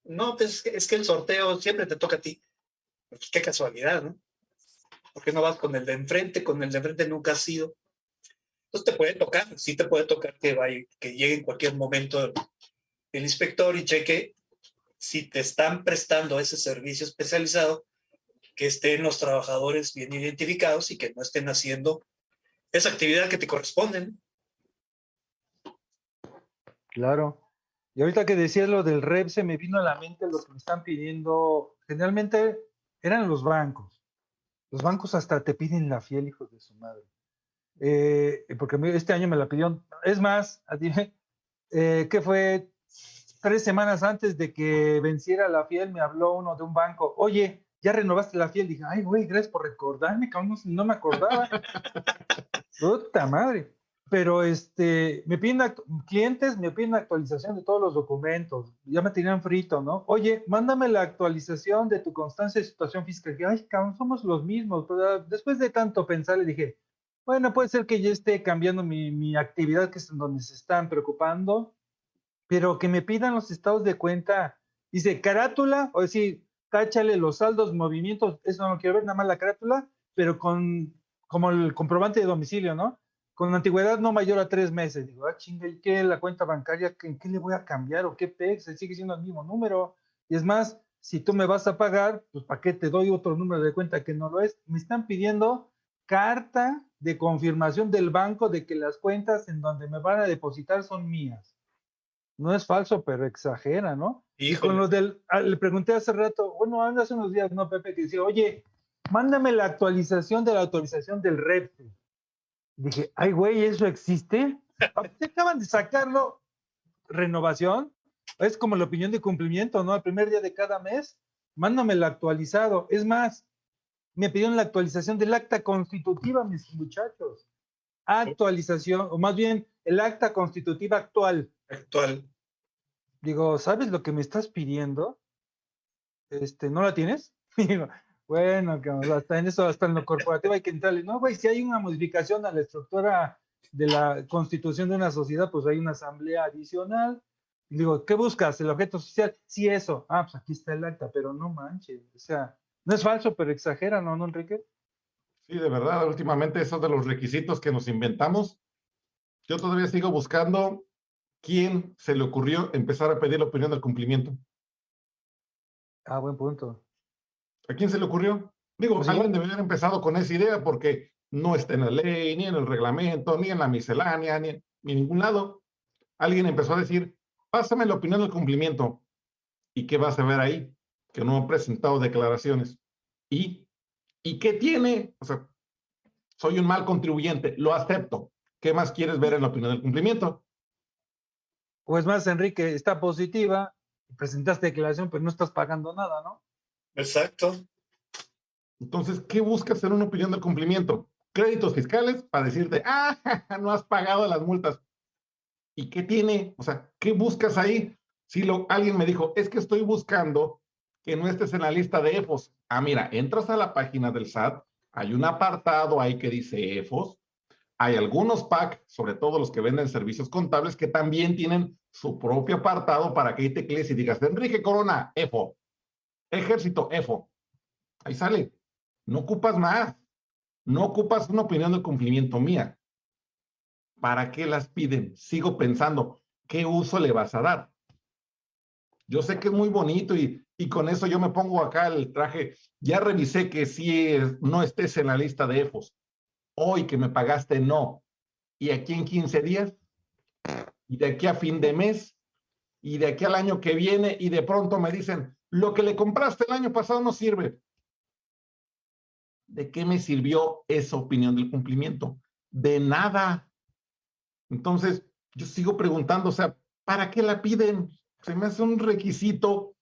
No, pues es que el sorteo siempre te toca a ti. Pues qué casualidad, ¿no? ¿Por qué no vas con el de enfrente? Con el de enfrente nunca has sido. Entonces te puede tocar, sí te puede tocar que, vaya, que llegue en cualquier momento el inspector y cheque si te están prestando ese servicio especializado, que estén los trabajadores bien identificados y que no estén haciendo esa actividad que te corresponden.
Claro. Y ahorita que decías lo del REP, se me vino a la mente lo que me están pidiendo. Generalmente eran los bancos. Los bancos hasta te piden la fiel, hijos de su madre. Eh, porque este año me la pidieron. Es más, eh, ¿qué fue? Tres semanas antes de que venciera la fiel, me habló uno de un banco, oye, ya renovaste la fiel. Dije, ay, güey, gracias por recordarme, cabrón, no, me acordaba. Puta madre. Pero este, me piden, clientes me piden actualización de todos los documentos. Ya me tenían frito, ¿no? Oye, mándame la actualización de tu constancia de situación fiscal. Dije, ay, cabrón, somos los mismos. Pero después de tanto pensar, le dije, bueno, puede ser que yo esté cambiando mi, mi actividad, que es en donde se están preocupando pero que me pidan los estados de cuenta, dice carátula, o decir, táchale los saldos, movimientos, eso no quiero ver, nada más la carátula, pero con como el comprobante de domicilio, ¿no? Con antigüedad no mayor a tres meses. Digo, ah, chinga, ¿y qué la cuenta bancaria? ¿En qué le voy a cambiar? ¿O qué PEX? Sigue siendo el mismo número. Y es más, si tú me vas a pagar, pues ¿para qué te doy otro número de cuenta que no lo es? Me están pidiendo carta de confirmación del banco de que las cuentas en donde me van a depositar son mías no es falso, pero exagera, ¿no? Y con los del, ah, le pregunté hace rato, bueno, hace unos días, ¿no, Pepe? Que decía, oye, mándame la actualización de la autorización del REP. Dije, ay, güey, ¿eso existe? Acaban de sacarlo, renovación, es como la opinión de cumplimiento, ¿no? Al primer día de cada mes, mándame el actualizado. Es más, me pidieron la actualización del acta constitutiva, mis muchachos. actualización, o más bien el acta constitutiva actual.
Actual.
Digo, ¿sabes lo que me estás pidiendo? Este, ¿no la tienes? bueno, que hasta en eso, hasta en lo corporativo hay que entrarle. No, güey, si hay una modificación a la estructura de la constitución de una sociedad, pues hay una asamblea adicional. digo, ¿qué buscas? ¿El objeto social? Sí, eso. Ah, pues aquí está el acta, pero no manches. O sea, no es falso, pero exagera, ¿no, ¿no Enrique?
Sí, de verdad, últimamente esos de los requisitos que nos inventamos, yo todavía sigo buscando quién se le ocurrió empezar a pedir la opinión del cumplimiento.
Ah, buen punto.
¿A quién se le ocurrió? Digo, pues alguien debería haber empezado con esa idea porque no está en la ley, ni en el reglamento, ni en la miscelánea, ni, en ningún lado. Alguien empezó a decir, pásame la opinión del cumplimiento. ¿Y qué vas a ver ahí? Que no han presentado declaraciones. ¿Y ¿Y qué tiene? O sea, soy un mal contribuyente, lo acepto. ¿Qué más quieres ver en la opinión del cumplimiento?
Pues más, Enrique, está positiva, presentaste declaración, pero no estás pagando nada, ¿no?
Exacto.
Entonces, ¿qué buscas en una opinión del cumplimiento? Créditos fiscales para decirte, ah, no has pagado las multas. ¿Y qué tiene? O sea, ¿qué buscas ahí? Si lo, alguien me dijo, es que estoy buscando que no estés en la lista de EFOS. Ah, mira, entras a la página del SAT, hay un apartado ahí que dice EFOS, hay algunos PAC, sobre todo los que venden servicios contables, que también tienen su propio apartado para que ahí teclees y digas, Enrique Corona, EFO, Ejército, EFO. Ahí sale. No ocupas más. No ocupas una opinión de cumplimiento mía. ¿Para qué las piden? Sigo pensando, ¿qué uso le vas a dar? Yo sé que es muy bonito y y con eso yo me pongo acá el traje. Ya revisé que si no estés en la lista de EFOS. Hoy que me pagaste, no. Y aquí en 15 días, y de aquí a fin de mes, y de aquí al año que viene, y de pronto me dicen, lo que le compraste el año pasado no sirve. ¿De qué me sirvió esa opinión del cumplimiento? De nada. Entonces, yo sigo preguntando, o sea, ¿para qué la piden? Se me hace un requisito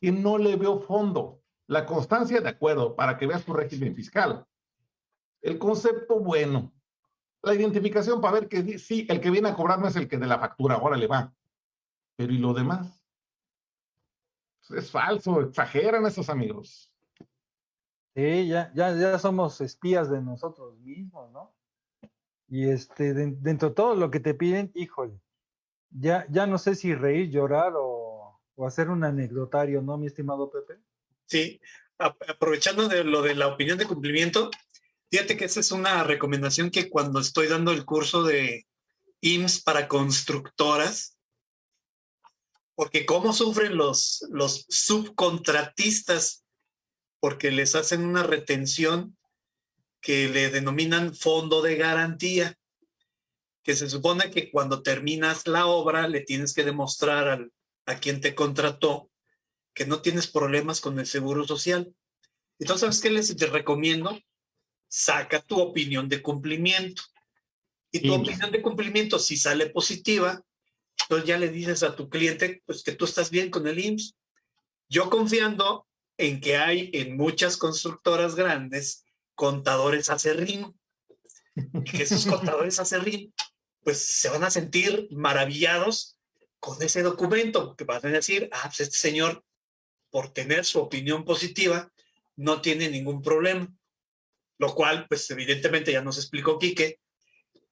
que no le veo fondo. La constancia, de acuerdo, para que veas tu régimen fiscal. El concepto, bueno. La identificación para ver que sí, el que viene a cobrarme es el que de la factura, ahora le va. Pero ¿y lo demás? Es falso, exageran esos amigos.
Sí, ya, ya, ya somos espías de nosotros mismos, ¿no? Y este, dentro de todo lo que te piden, híjole, ya, ya no sé si reír, llorar o o hacer un anecdotario, ¿no, mi estimado Pepe?
Sí, aprovechando de lo de la opinión de cumplimiento, fíjate que esa es una recomendación que cuando estoy dando el curso de IMSS para constructoras, porque cómo sufren los, los subcontratistas, porque les hacen una retención que le denominan fondo de garantía, que se supone que cuando terminas la obra le tienes que demostrar al, a quien te contrató que no tienes problemas con el seguro social. Entonces, ¿sabes qué les recomiendo? Saca tu opinión de cumplimiento. Y tu opinión de cumplimiento, si sale positiva, entonces ya le dices a tu cliente pues, que tú estás bien con el IMSS. Yo confiando en que hay en muchas constructoras grandes contadores acerrín, y que esos contadores acerrín, pues se van a sentir maravillados con ese documento, que van a decir, ah, pues este señor, por tener su opinión positiva, no tiene ningún problema. Lo cual, pues evidentemente ya nos explicó Quique,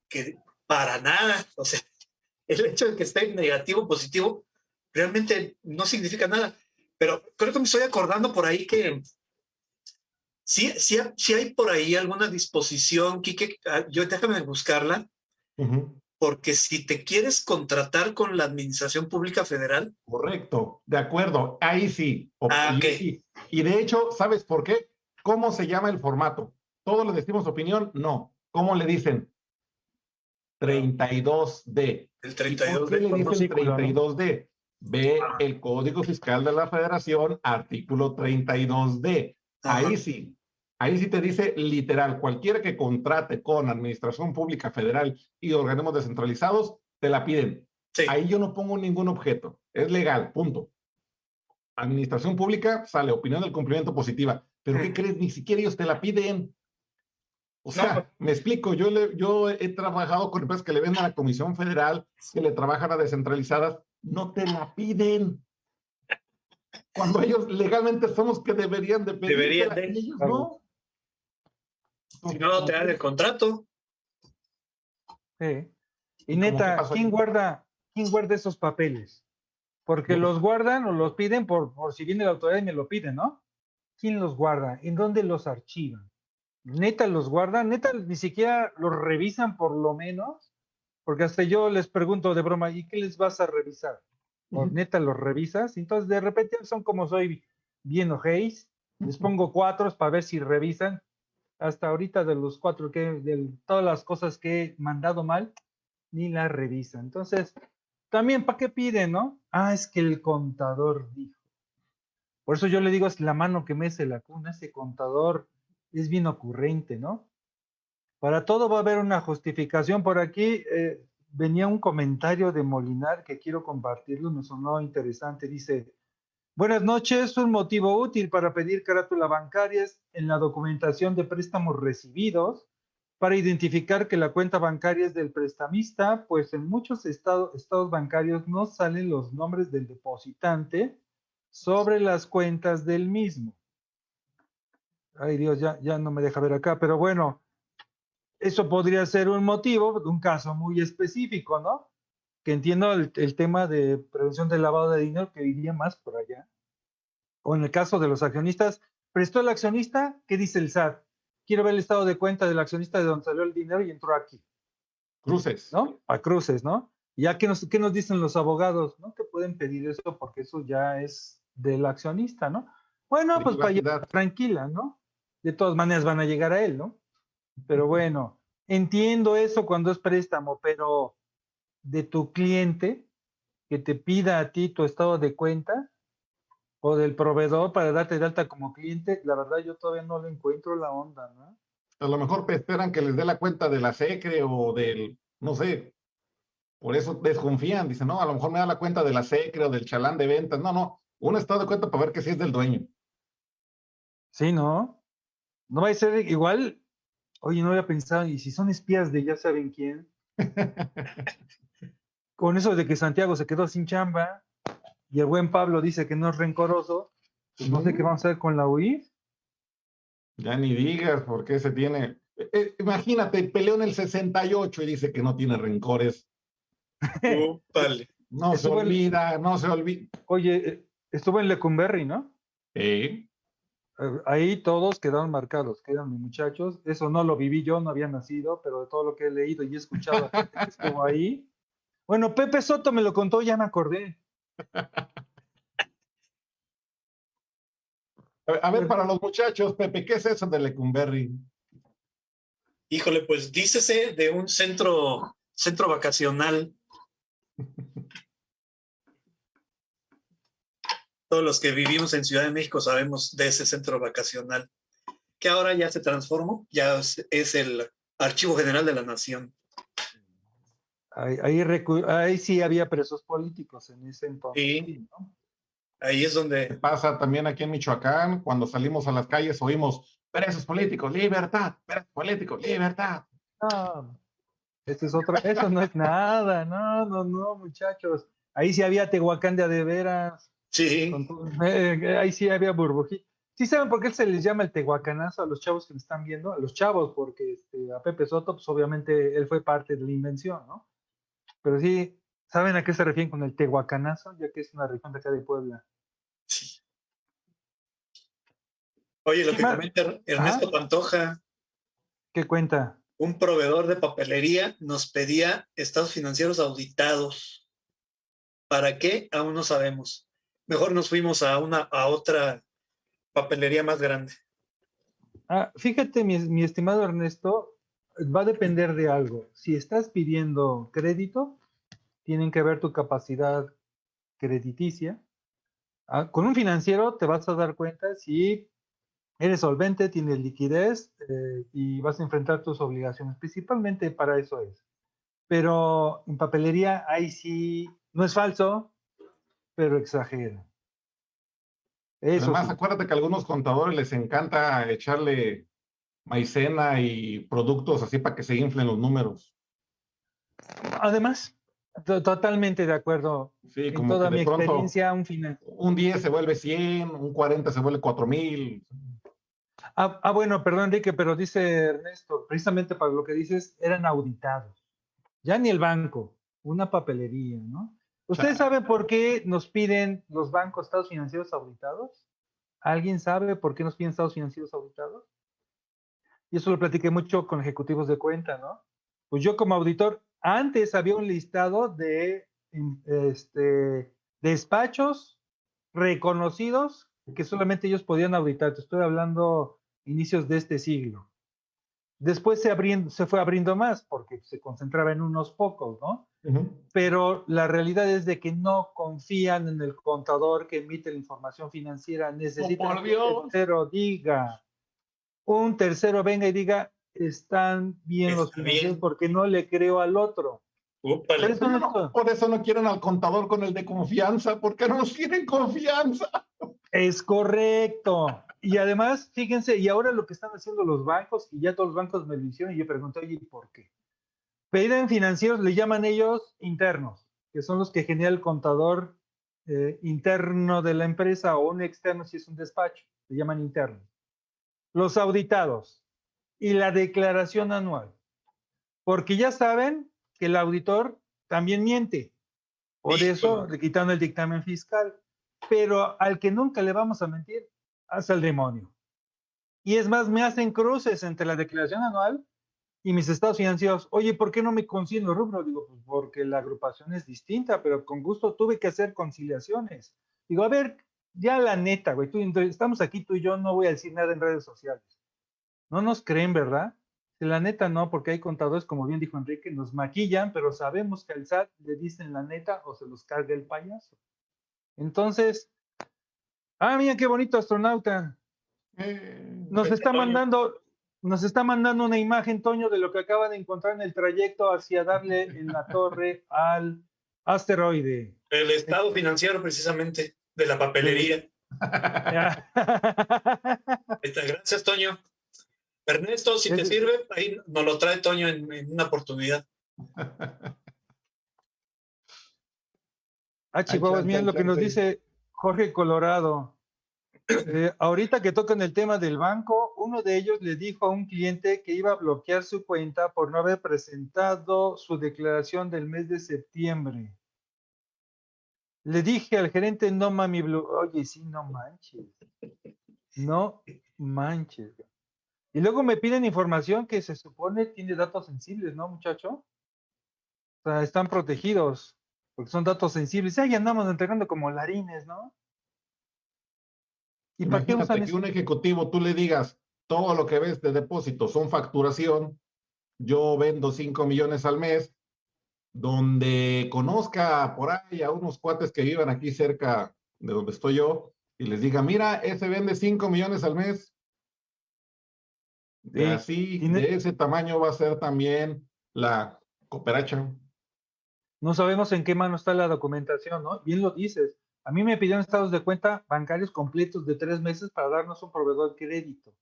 que para nada, o sea, el hecho de que esté negativo o positivo realmente no significa nada. Pero creo que me estoy acordando por ahí que sí, sí, sí hay por ahí alguna disposición, Quique, ah, yo déjame buscarla, porque si te quieres contratar con la Administración Pública Federal.
Correcto, de acuerdo, ahí sí. Ah, y, de hecho, ¿sabes por qué? ¿Cómo se llama el formato? ¿Todos le decimos opinión? No. ¿Cómo le dicen? 32D.
El 32D.
¿Por qué le dicen 32D? Ve ah. el Código Fiscal de la Federación, artículo 32D. Ahí sí, Ahí sí te dice literal, cualquiera que contrate con Administración Pública Federal y organismos descentralizados, te la piden. Ahí yo no pongo ningún objeto. Es legal, punto. Administración Pública sale opinión del cumplimiento positiva. Pero ¿qué crees? Ni siquiera ellos te la piden. O sea, me explico, yo, le, yo he trabajado con empresas que le venden a la Comisión Federal, que le trabajan a descentralizadas, no te la piden. Cuando ellos legalmente somos que deberían de pedir.
Deberían de. Ellos, ¿no? Si no, te dan el contrato.
Sí. Y neta, ¿quién guarda, ¿quién guarda esos papeles? Porque los guardan o los piden por, por si viene la autoridad y me lo piden, ¿no? ¿Quién los guarda? ¿En dónde los archivan? Neta los guardan, neta ni siquiera los revisan por lo menos, porque hasta yo les pregunto de broma, ¿y qué les vas a revisar? ¿O neta los revisas? Entonces de repente son como soy bien ojéis, les pongo cuatro para ver si revisan. Hasta ahorita de los cuatro que, de todas las cosas que he mandado mal, ni las revisan. Entonces, también, ¿para qué piden, no? Ah, es que el contador dijo. Por eso yo le digo, es la mano que mece la cuna, ese contador es bien ocurrente, ¿no? Para todo va a haber una justificación. Por aquí eh, venía un comentario de Molinar que quiero compartirlo, me sonó interesante. Dice, buenas noches, un motivo útil para pedir carátula bancarias en la documentación de préstamos recibidos para identificar que la cuenta bancaria es del prestamista, pues en muchos estados bancarios no salen los nombres del depositante sobre las cuentas del mismo. Ay Dios, ya, ya no me deja ver acá, pero bueno, eso podría ser un motivo de un caso muy específico, ¿no? Que entiendo el, tema de prevención del lavado de dinero que iría más por allá. O en el caso de los accionistas, prestó el accionista, ¿qué dice el SAT? Quiero ver el estado de cuenta del accionista de donde salió el dinero y entró aquí.
Cruces.
¿No? A cruces, ¿no? Ya que nos, ¿qué nos dicen los abogados? ¿No? Que pueden pedir eso porque eso ya es del accionista, ¿no? Bueno, pues para tranquila, ¿no? De todas maneras van a llegar a él, ¿no? Pero bueno, entiendo eso cuando es préstamo, pero de tu cliente que te pida a ti tu estado de cuenta o del proveedor para darte de alta como cliente, la verdad yo todavía no le encuentro la onda, ¿no?
A lo mejor esperan que les dé la cuenta de la SECRE o del, no sé, por eso desconfían, dicen, no, a lo mejor me da la cuenta de la SECRE o del chalán de ventas, no, no, un estado de cuenta para ver que sí es del dueño.
Sí, ¿no? No va a ser igual. Oye, no había pensado, y si son espías de ya saben quién. Con eso de que Santiago se quedó sin chamba y el buen Pablo dice que no es rencoroso, pues no sé qué vamos a hacer con la UI.
Ya ni digas por qué se tiene. Eh, eh, imagínate, peleó en el 68 y dice que no tiene rencores. no se olvida, no se olvida.
Oye, eh, estuvo en Lecumberri, ¿no?
Sí.
Eh, ahí todos quedaron marcados, quedan mis muchachos. Eso no lo viví yo, no había nacido, pero de todo lo que he leído y he escuchado que estuvo ahí. Bueno, Pepe Soto me lo contó, ya me acordé.
A ver, para los muchachos, Pepe, ¿qué es eso de Lecumberri?
Híjole, pues dícese de un centro, centro vacacional todos los que vivimos en Ciudad de México sabemos de ese centro vacacional, que ahora ya se transformó, ya es el Archivo General de la Nación.
Ahí, ahí, sí había presos políticos en ese entonces.
Sí. Ahí es donde...
Pasa también aquí en Michoacán, cuando salimos a las calles oímos presos políticos, libertad, presos políticos, libertad.
No, eso es otra, eso no es nada, no, no, no, muchachos. Ahí sí había Tehuacán de veras.
Sí.
Eh, eh, ahí sí había burbujita. ¿Sí saben por qué se les llama el tehuacanazo a los chavos que me están viendo? A los chavos, porque este, a Pepe Soto, pues obviamente él fue parte de la invención, ¿no? Pero sí, ¿saben a qué se refieren con el tehuacanazo? Ya que es una región de acá de Puebla. Sí.
Oye, lo que comenta Ernesto Pantoja.
¿Qué cuenta?
Un proveedor de papelería nos pedía estados financieros auditados. ¿Para qué? Aún no sabemos mejor nos fuimos a una a otra papelería más grande.
Ah, fíjate, mi, estimado Ernesto, va a depender de algo. Si estás pidiendo crédito, tienen que ver tu capacidad crediticia. Ah, con un financiero te vas a dar cuenta si eres solvente, tienes liquidez eh, y vas a enfrentar tus obligaciones. Principalmente para eso es. Pero en papelería, ahí sí, no es falso, pero exagera.
Eso Además, acuérdate que a algunos contadores les encanta echarle maicena y productos así para que se inflen los números.
Además, totalmente de acuerdo.
Sí, como
toda mi
experiencia, un final. Un 10 se vuelve 100, un 40 se vuelve 4000.
Ah, ah, bueno, perdón, Enrique, pero dice Ernesto, precisamente para lo que dices, eran auditados. Ya ni el banco, una papelería, ¿no? ¿Ustedes saben por qué nos piden los bancos estados financieros auditados? ¿Alguien sabe por qué nos piden estados financieros auditados? Y eso lo platiqué mucho con ejecutivos de cuenta, ¿no? Pues yo como auditor, antes había un listado de este, despachos reconocidos que solamente ellos podían auditar. Estoy hablando inicios de este siglo. Después se, se fue abriendo más porque se concentraba en unos pocos, ¿no? Pero la realidad es de que no confían en el contador que emite la información financiera. Necesitan que un tercero diga, un tercero venga y diga, están bien los financieros porque no le creo al otro.
Por eso, no, por eso, no, quieren al contador con el de confianza, porque no nos tienen confianza.
Es correcto. Y además, fíjense, y ahora lo que están haciendo los bancos, y ya todos los bancos me lo hicieron, y yo pregunto, oye, ¿por qué? Piden financieros, le llaman ellos internos, que son los que genera el contador eh, interno de la empresa o un externo si es un despacho, le llaman internos. Los auditados y la declaración anual. Porque ya saben que el auditor también miente. Por eso le quitaron el dictamen fiscal. Pero al que nunca le vamos a mentir, hace el demonio. Y es más, me hacen cruces entre la declaración anual y mis estados financieros. Oye, ¿por qué no me consiguen los rubros? Digo, pues porque la agrupación es distinta, pero con gusto tuve que hacer conciliaciones. Digo, a ver, ya la neta, güey, tú, estamos aquí tú y yo, no voy a decir nada en redes sociales. No nos creen, ¿verdad? La neta no, porque hay contadores, como bien dijo Enrique, nos maquillan, pero sabemos que al SAT le dicen la neta o se los carga el payaso. Entonces, ah, mira qué bonito astronauta. Eh, nos está mandando, nos está mandando una imagen, Toño, de lo que acaba de encontrar en el trayecto hacia darle en la torre al asteroide.
El estado financiero, precisamente, de la papelería. Gracias, Toño. Ernesto, si te sirve, ahí nos lo trae Toño en, una oportunidad.
Ah, Chihuahua, miren lo que nos dice Jorge Colorado. Eh, ahorita que tocan el tema del banco, uno de ellos le dijo a un cliente que iba a bloquear su cuenta por no haber presentado su declaración del mes de septiembre. Le dije al gerente, no mami, oye, sí, no manches. No manches. Y luego me piden información que se supone tiene datos sensibles, ¿no, muchacho? O sea, están protegidos, porque son datos sensibles. Ahí andamos entregando como larines, ¿no?
¿Y para qué usan que un ejecutivo tú le digas, todo lo que ves de depósito son facturación, yo vendo 5 millones al mes, donde conozca por ahí a unos cuates que vivan aquí cerca de donde estoy yo, y les diga, mira, ese vende 5 millones al mes, de así, de ese tamaño va a ser también la cooperacha.
No sabemos en qué mano está la documentación, ¿no? Bien lo dices. A mí me pidieron estados de cuenta bancarios completos de tres meses para darnos un proveedor de crédito.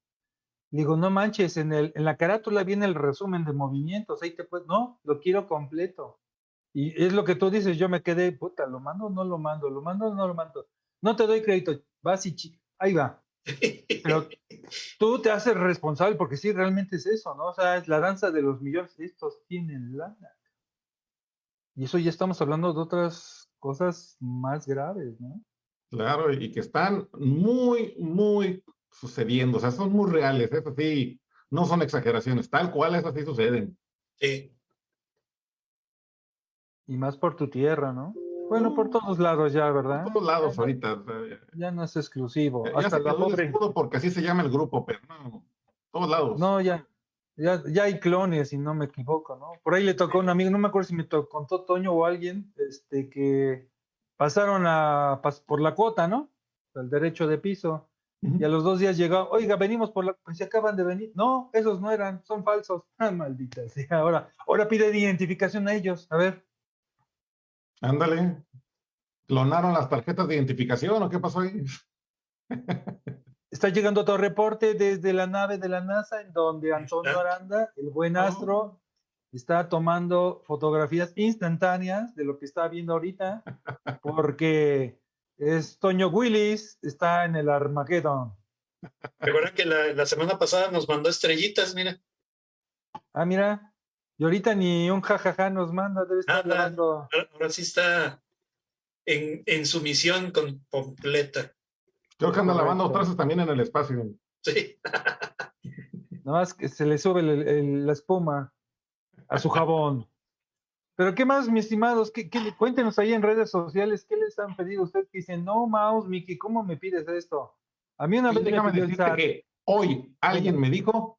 Digo, no manches, en, el, en la carátula viene el resumen de movimientos, ahí te puedes, no, lo quiero completo. Y es lo que tú dices, yo me quedé, puta, ¿lo mando o no lo mando? ¿Lo mando o no lo mando? No te doy crédito, vas y ahí va. Pero tú te haces responsable porque sí, realmente es eso, ¿no? O sea, es la danza de los millones. Estos tienen lana. Y eso ya estamos hablando de otras cosas más graves, ¿no?
Claro, y que están muy, muy sucediendo. O sea, son muy reales. Eso sí, no son exageraciones. Tal cual, esas sí suceden.
Sí.
Y más por tu tierra, ¿no? Bueno, por todos lados ya, ¿verdad?
Por todos lados ahorita.
Ya no es exclusivo.
Ya Hasta la pobre... porque así se llama el grupo, pero no, todos lados.
No, ya, ya, ya hay clones, si no me equivoco, ¿no? Por ahí le tocó a un amigo, no me acuerdo si me tocó, contó Toño o alguien, este, que pasaron a, por la cuota, ¿no? El derecho de piso. Y a los dos días llegó, oiga, venimos por la, pues se acaban de venir. No, esos no eran, son falsos. Ah, maldita sea. Ahora, ahora pide identificación a ellos. A ver,
Ándale. ¿Clonaron las tarjetas de identificación o qué pasó ahí?
Está llegando otro reporte desde la nave de la NASA en donde Antonio Aranda, el buen astro, está tomando fotografías instantáneas de lo que está viendo ahorita, porque es Toño Willis, está en el Armageddon.
Recuerda que la, semana pasada nos mandó estrellitas, mira.
Ah, mira. Y ahorita ni un jajaja nos manda, debe estar
ahora, ahora, sí está en, en su misión completa.
Creo que anda lavando trazos también en el espacio.
Sí.
Nada más que se le sube la espuma a su jabón. Pero ¿qué más, mis estimados? ¿Qué, cuéntenos ahí en redes sociales, ¿qué les han pedido ustedes que dicen, no, Mouse, Miki, ¿cómo me pides esto? A mí una vez
me pidió que hoy alguien me dijo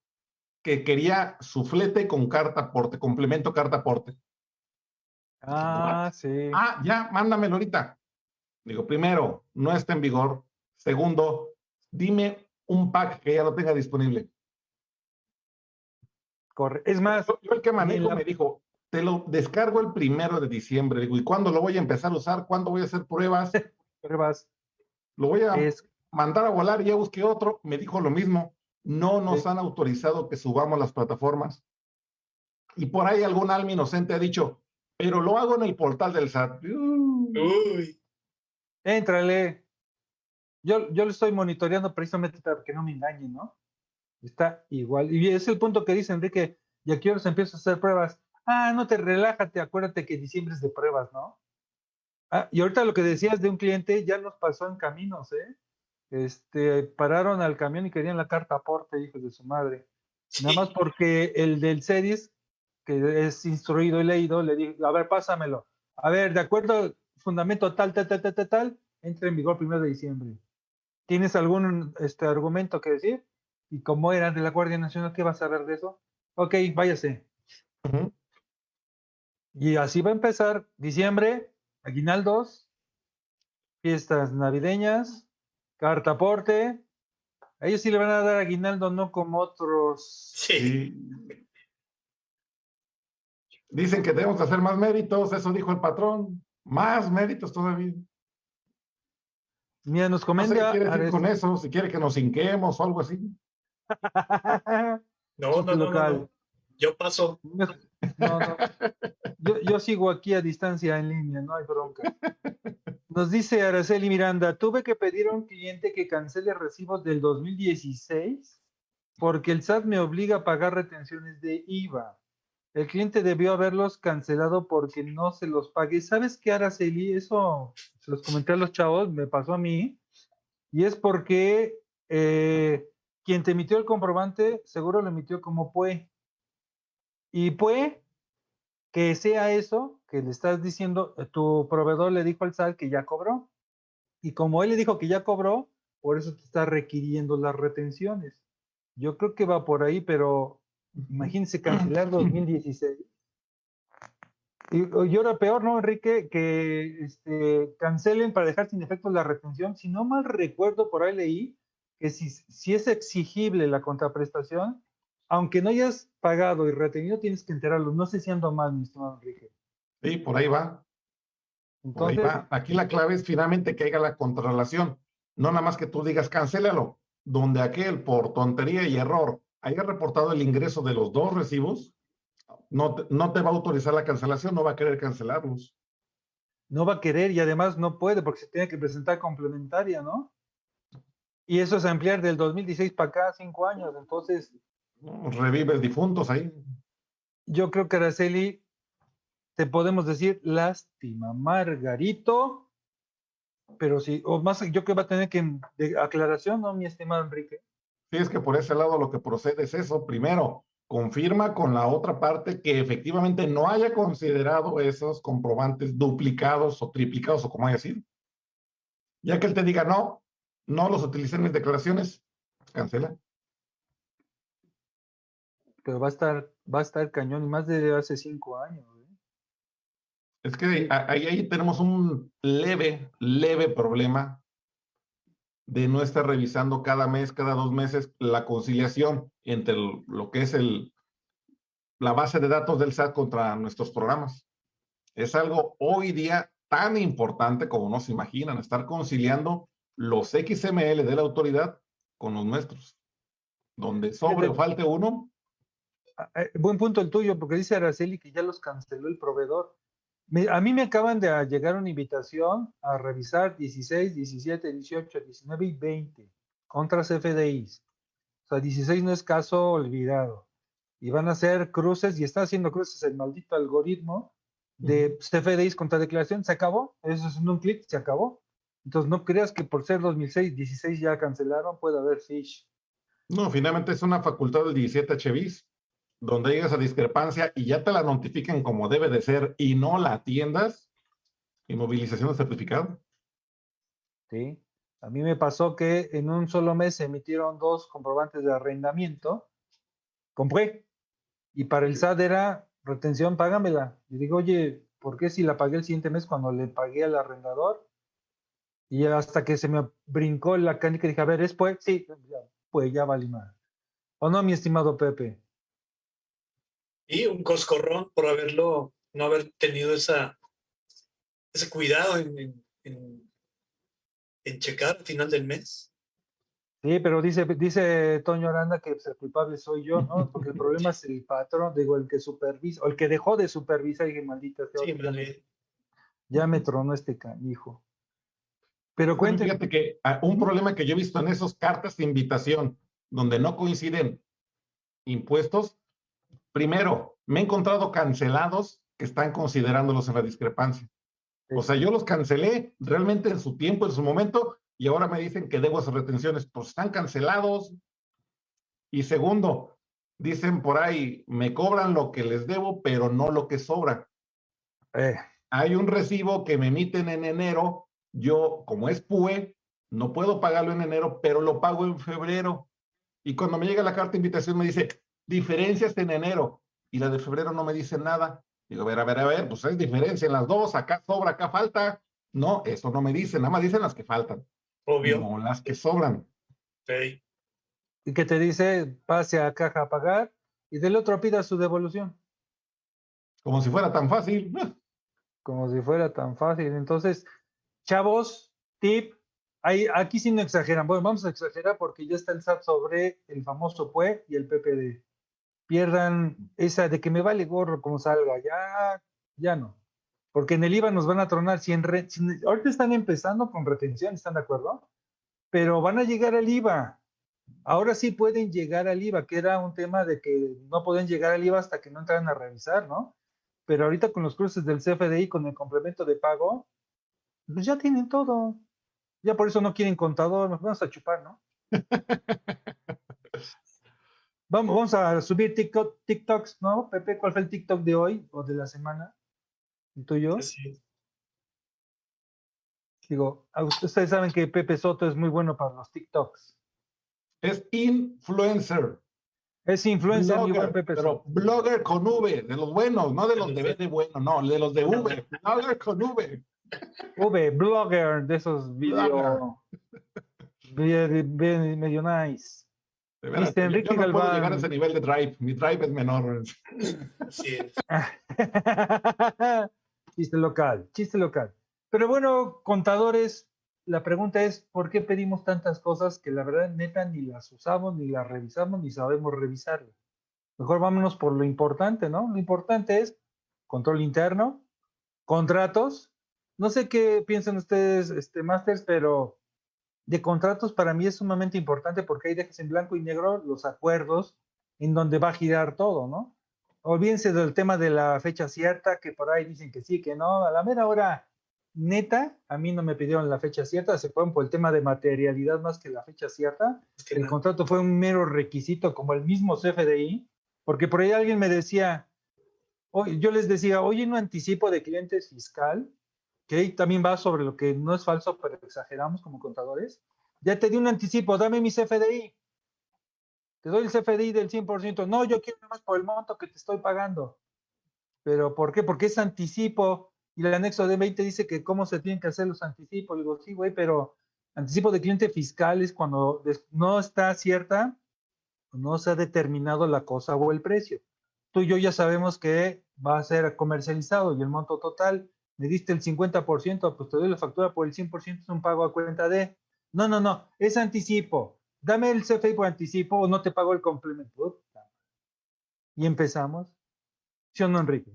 que quería su flete con carta aporte, complemento carta aporte.
Ah, sí.
Ah, ya, mándamelo ahorita. Digo, primero, no está en vigor. Segundo, dime un pack que ya lo tenga disponible.
Corre. Es más,
yo, el que manejo me dijo, te lo descargo el primero de diciembre. Digo, ¿y cuándo lo voy a empezar a usar? ¿Cuándo voy a hacer pruebas?
pruebas.
Lo voy a mandar a volar, ya busqué otro. Me dijo lo mismo. No nos han autorizado que subamos las plataformas. Y por ahí algún alma inocente ha dicho, pero lo hago en el portal del SAT.
Uy.
Éntrale. Yo, yo lo estoy monitoreando precisamente para que no me engañen, ¿no? Está igual. Y es el punto que dice Enrique, y aquí ahora se empieza a hacer pruebas. Ah, no te relájate, acuérdate que diciembre es de pruebas, ¿no? Ah, y ahorita lo que decías de un cliente ya nos pasó en caminos, ¿eh? Este, pararon al camión y querían la carta aporte, hijos de su madre. Nada más porque el del series, que es instruido y leído, le dijo, a ver, pásamelo. A ver, de acuerdo fundamento tal, tal, tal, tal, tal, entra en vigor primero de diciembre. ¿Tienes algún este, argumento que decir? y como era de la Guardia Nacional, ¿qué vas a ver de eso? Ok, váyase. Y así va a empezar diciembre, aguinaldos, fiestas navideñas, cartaporte. A ellos sí le van a dar aguinaldo, no como otros.
Sí.
Dicen que tenemos que hacer más méritos, eso dijo el patrón. Más méritos todavía.
Mira, nos comenta.
No quiere con eso, si quiere que nos hinquemos o algo así.
No, no, no, Yo paso.
Yo, sigo aquí a distancia en línea, no hay bronca. Nos dice Araceli Miranda, tuve que pedir a un cliente que cancele recibos del 2016 porque el SAT me obliga a pagar retenciones de IVA. El cliente debió haberlos cancelado porque no se los pagué. ¿Sabes qué, Araceli? Eso se los comenté a los chavos, me pasó a mí. Y es porque eh, quien te emitió el comprobante seguro lo emitió como PUE. Y PUE, que sea eso, que le estás diciendo, eh, tu proveedor le dijo al SAT que ya cobró. Y como él le dijo que ya cobró, por eso te está requiriendo las retenciones. Yo creo que va por ahí, pero imagínense cancelar 2016. Y, y, ahora peor, ¿no, Enrique? Que este, cancelen para dejar sin efecto la retención. Si no mal recuerdo, por ahí leí que si, si es exigible la contraprestación, aunque no hayas pagado y retenido, tienes que enterarlo. No sé si ando mal, mi estimado Enrique.
Sí, por ahí va. Entonces, Aquí la clave es finalmente que haya la contrarrelación. No nada más que tú digas, cancélalo. Donde aquel, por tontería y error, haya reportado el ingreso de los dos recibos, no no te va a autorizar la cancelación, no va a querer cancelarlos.
No va a querer y además no puede porque se tiene que presentar complementaria, ¿no? Y eso es ampliar del 2016 para acá, cinco años. Entonces.
Revives difuntos ahí.
Yo creo que Araceli, te podemos decir lástima, Margarito. Pero sí, o más, yo creo que va a tener que. De aclaración, ¿no, mi estimado Enrique?
Sí, es que por ese lado lo que procede es eso. Primero, confirma con la otra parte que efectivamente no haya considerado esos comprobantes duplicados o triplicados o como haya sido. Ya que él te diga, no, no los utilicé en mis declaraciones, cancela.
Pero va a estar, va a estar cañón y más de hace cinco años. ¿eh?
Es que ahí, ahí tenemos un leve, leve problema de no estar revisando cada mes, cada dos meses, la conciliación entre lo que es el, la base de datos del SAT contra nuestros programas. Es algo hoy día tan importante como no se imaginan, estar conciliando los XML de la autoridad con los nuestros. Donde sobre o falte uno.
Ah, eh, buen punto el tuyo, porque dice Araceli que ya los canceló el proveedor. A mí me acaban de llegar una invitación a revisar 16, 17, 18, 19 y 20 contra CFDIs. O sea, 16 no es caso olvidado. Y van a hacer cruces, y está haciendo cruces el maldito algoritmo de CFDIs contra declaración. Se acabó. Eso es en un clic, se acabó. Entonces, no creas que por ser 2006, 16 ya cancelaron, puede haber fish.
No, finalmente es una facultad del 17 HBIS, donde llegas a discrepancia y ya te la notifiquen como debe de ser y no la atiendas. Inmovilización de certificado.
Sí. A mí me pasó que en un solo mes se emitieron dos comprobantes de arrendamiento. Compré. Y para el SAT era retención, págamela. Y digo, oye, ¿por qué si la pagué el siguiente mes cuando le pagué al arrendador? Y hasta que se me brincó la canica, dije, a ver, ¿es pues? Sí, pues ya vale más. ¿O no, mi estimado Pepe?
Y un coscorrón por haberlo, no haber tenido esa, ese cuidado en, en, en, checar al final del mes.
Sí, pero dice, dice Toño Aranda que el culpable soy yo, ¿no? Porque el problema es el patrón, digo, el que supervisa, o el que dejó de supervisar, y dije, maldita sea. Sí, ya me tronó este canijo.
Pero cuéntame. Fíjate que ah, un problema que yo he visto en esas cartas de invitación, donde no coinciden impuestos, primero, me he encontrado cancelados que están considerándolos en la discrepancia. O sea, yo los cancelé realmente en su tiempo, en su momento, y ahora me dicen que debo esas retenciones. Pues están cancelados. Y segundo, dicen por ahí, me cobran lo que les debo, pero no lo que sobra. Eh. Hay un recibo que me emiten en enero yo, como es PUE, no puedo pagarlo en enero, pero lo pago en febrero. Y cuando me llega la carta de invitación me dice, diferencias en enero, y la de febrero no me dice nada. Digo, a ver, a ver, a ver, pues es diferencia en las dos, acá sobra, acá falta. No, eso no me dice, nada más dicen las que faltan.
Obvio.
No las que sobran.
Sí.
Y que te dice, pase a caja a pagar, y del otro pida su devolución.
Como si fuera tan fácil.
Como si fuera tan fácil. Entonces, Chavos, tip, aquí sí no exageran. Bueno, vamos a exagerar porque ya está el SAT sobre el famoso PUE y el PPD. Pierdan esa de que me vale gorro como salga, ya, ya no. Porque en el IVA nos van a tronar. Si, en ahorita están empezando con retención, ¿están de acuerdo? Pero van a llegar al IVA. Ahora sí pueden llegar al IVA, que era un tema de que no pueden llegar al IVA hasta que no entran a revisar, ¿no? Pero ahorita con los cruces del CFDI, con el complemento de pago, pues ya tienen todo. Ya por eso no quieren contador, nos vamos a chupar, ¿no? vamos, vamos a subir TikTok, TikToks, ¿no? Pepe, ¿cuál fue el TikTok de hoy o de la semana? ¿El tuyo? Sí. Digo, ustedes saben que Pepe Soto es muy bueno para los TikToks.
Es influencer.
Es influencer,
blogger, Pepe pero blogger con V, de los buenos, no de los de V de bueno, no, de los de V, blogger con V.
V, blogger de esos videos medio nice.
Este, Enrique yo no puedo llegar a ese nivel de drive. Mi drive es menor.
Sí.
chiste local, chiste local. Pero bueno, contadores, la pregunta es, ¿por qué pedimos tantas cosas que la verdad neta ni las usamos, ni las revisamos, ni sabemos revisarlas? Mejor vámonos por lo importante, ¿no? Lo importante es control interno, contratos no sé qué piensan ustedes, este, Masters, pero de contratos para mí es sumamente importante porque ahí dejas en blanco y negro los acuerdos en donde va a girar todo, ¿no? Olvídense del tema de la fecha cierta, que por ahí dicen que sí, que no. A la mera hora, neta, a mí no me pidieron la fecha cierta, se fueron por el tema de materialidad más que la fecha cierta. el contrato fue un mero requisito, como el mismo CFDI, porque por ahí alguien me decía, yo les decía, oye, no anticipo de clientes fiscal, que también va sobre lo que no es falso, pero exageramos como contadores. Ya te di un anticipo, dame mi CFDI. Te doy el CFDI del 100%. No, yo quiero más por el monto que te estoy pagando. ¿Pero por qué? Porque es anticipo. Y el anexo de 20 dice que cómo se tienen que hacer los anticipos. Le digo, sí, güey, pero anticipo de cliente fiscal es cuando no está cierta, no se ha determinado la cosa o el precio. Tú y yo ya sabemos que va a ser comercializado y el monto total me diste el 50%, pues te doy la factura por el 100%, es un pago a cuenta de... No, no, no, es anticipo. dame el CFI por anticipo o no te pago el complemento. Y empezamos. ¿Sí o no, Enrique?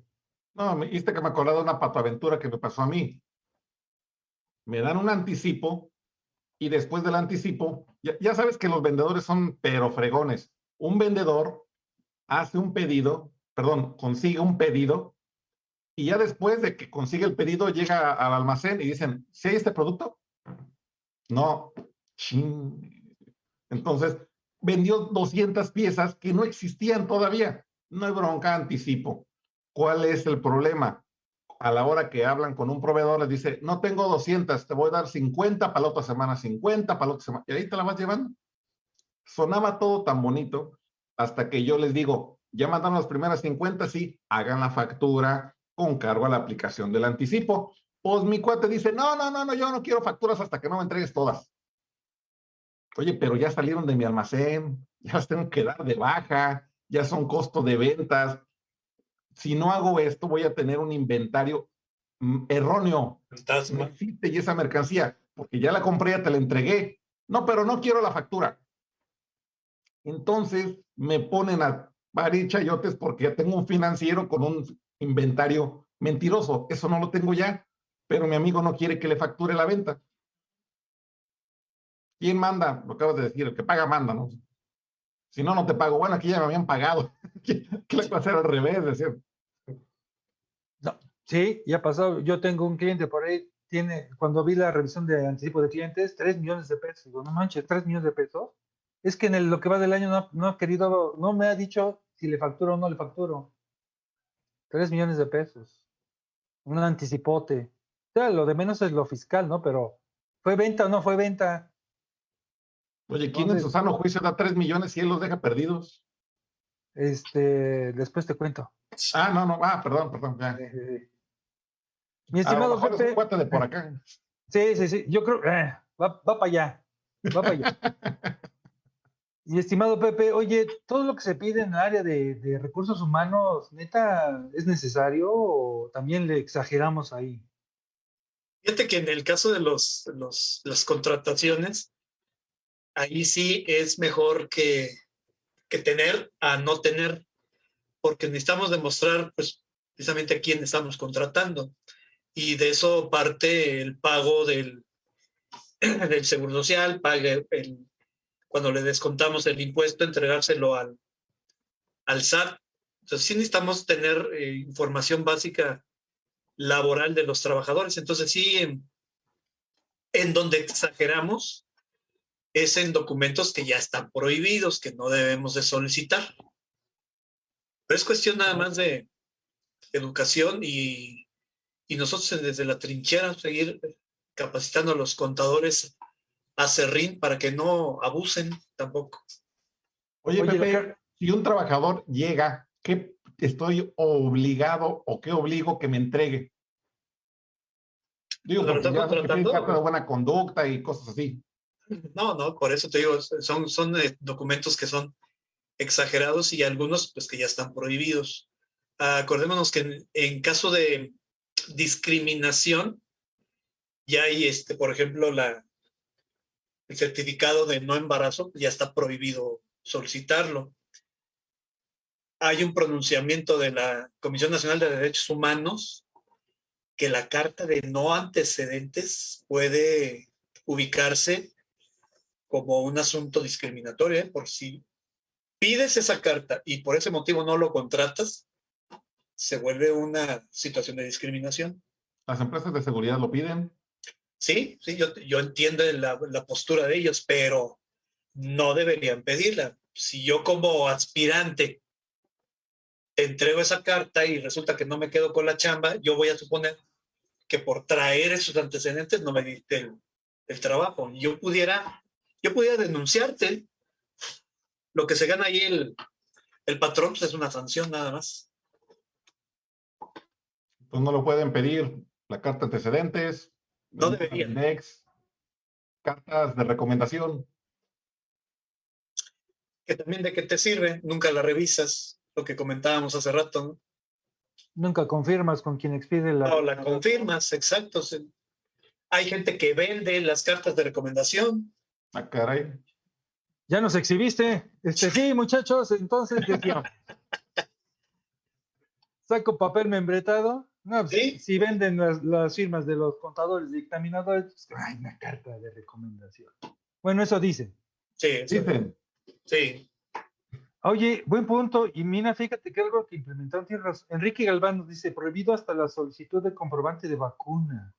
No, me dijiste que me acordé de una patoaventura que me pasó a mí. Me dan un anticipo y después del anticipo, ya, sabes que los vendedores son pero fregones. Un vendedor hace un pedido, perdón, consigue un pedido y ya después de que consigue el pedido llega al almacén y dicen, ¿sí hay este producto? No, Entonces, vendió 200 piezas que no existían todavía. No hay bronca, anticipo. ¿Cuál es el problema? A la hora que hablan con un proveedor, les dice, no tengo 200, te voy a dar 50 para la otra semana, 50 para la otra semana. Y ahí te la vas llevando. Sonaba todo tan bonito hasta que yo les digo, ya mandaron las primeras 50, sí, hagan la factura con cargo a la aplicación del anticipo. Pues mi cuate dice, no, no, no, no, yo no quiero facturas hasta que no me entregues todas. Oye, pero ya salieron de mi almacén, ya las tengo que dar de baja, ya son costos de ventas. Si no hago esto, voy a tener un inventario mm, erróneo. No existe y esa mercancía, porque ya la compré, ya te la entregué. No, pero no quiero la factura. Entonces me ponen a parir chayotes porque ya tengo un financiero con un inventario mentiroso. Eso no lo tengo ya pero mi amigo no quiere que le facture la venta. ¿Quién manda? Lo acabas de decir, el que paga manda, ¿no? Si no, no te pago. Bueno, aquí ya me habían pagado. ¿Qué le va a hacer al revés? Decir.
No, sí, ya ha pasado. Yo tengo un cliente por ahí, tiene, cuando vi la revisión de anticipo de clientes, 3 millones de pesos. Digo, no manches, 3 millones de pesos. Es que en lo que va del año no, no ha querido, no me ha dicho si le facturo o no le facturo. 3 millones de pesos. Un anticipote lo de menos es lo fiscal, ¿no? Pero ¿fue venta o no fue venta?
Oye, ¿quién en su sano juicio da 3 millones y él los deja perdidos?
Este, después te cuento.
Ah, no, no, ah, perdón, perdón. Ya.
Mi estimado Pepe.
de por acá.
Sí, sí, sí, yo creo, eh, va, va para allá, va para allá. Mi estimado Pepe, oye, todo lo que se pide en el área de, de recursos humanos, neta, ¿es necesario o también le exageramos ahí?
Fíjate que en el caso de los, los, las contrataciones, ahí sí es mejor que, que tener a no tener, porque necesitamos demostrar pues, precisamente a quién estamos contratando. Y de eso parte el pago del, del seguro social, pague el, cuando le descontamos el impuesto, entregárselo al, al SAT. Entonces sí necesitamos tener eh, información básica laboral de los trabajadores. Entonces, sí, en, donde exageramos es en documentos que ya están prohibidos, que no debemos de solicitar. Pero es cuestión nada más de educación y, y nosotros desde la trinchera seguir capacitando a los contadores a serrín para que no abusen tampoco.
Oye, Pepe, si un trabajador llega, ¿qué estoy obligado o qué obligo que me entregue. Digo, porque ya de buena conducta y cosas así.
No, no, por eso te digo, son, son eh, documentos que son exagerados y algunos pues que ya están prohibidos. acordémonos que en, caso de discriminación, ya hay, este, por ejemplo, la, el certificado de no embarazo, ya está prohibido solicitarlo hay un pronunciamiento de la Comisión Nacional de Derechos Humanos que la carta de no antecedentes puede ubicarse como un asunto discriminatorio, ¿eh? por si pides esa carta y por ese motivo no lo contratas, se vuelve una situación de discriminación.
¿Las empresas de seguridad lo piden?
Sí, sí, yo, yo entiendo la, la postura de ellos, pero no deberían pedirla. Si yo como aspirante entrego esa carta y resulta que no me quedo con la chamba, yo voy a suponer que por traer esos antecedentes no me diste el, trabajo. Yo pudiera, yo pudiera denunciarte. Lo que se gana ahí el, el patrón pues, es una sanción nada más.
Pues no lo pueden pedir la carta de antecedentes.
No deberían.
cartas de recomendación.
Que también de qué te sirve, nunca la revisas lo que comentábamos hace rato.
Nunca confirmas con quien expide la...
No, la confirmas, exacto. Hay gente que vende las cartas de recomendación.
Ah, caray.
Ya nos exhibiste. Este, sí, muchachos, entonces Saco papel membretado. No, pues, si venden las, firmas de los contadores dictaminadores, pues, hay una carta de recomendación. Bueno, eso dicen.
Sí, dicen. Sí.
Oye, buen punto. Y Mina, fíjate que algo que implementaron tierras. Enrique Galván nos dice, prohibido hasta la solicitud de comprobante de vacuna.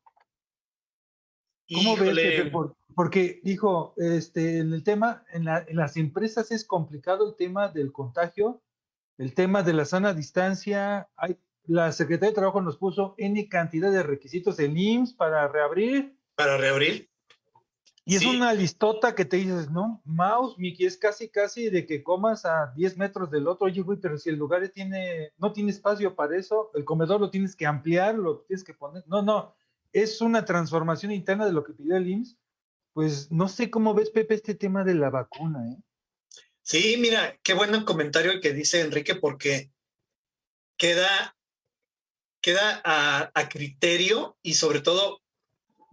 ¿Cómo ves? porque dijo, este, en el tema, en, las empresas es complicado el tema del contagio, el tema de la sana distancia. Hay, la Secretaría de Trabajo nos puso N cantidad de requisitos del IMSS para reabrir.
Para reabrir.
Y es una listota que te dices, no, mouse, Miki, es casi, casi de que comas a 10 metros del otro. Oye, güey, pero si el lugar tiene, no tiene espacio para eso, el comedor lo tienes que ampliar, lo tienes que poner. No, no, es una transformación interna de lo que pidió el IMSS. Pues no sé cómo ves, Pepe, este tema de la vacuna, ¿eh?
Sí, mira, qué buen comentario el que dice Enrique, porque queda, queda a, criterio y sobre todo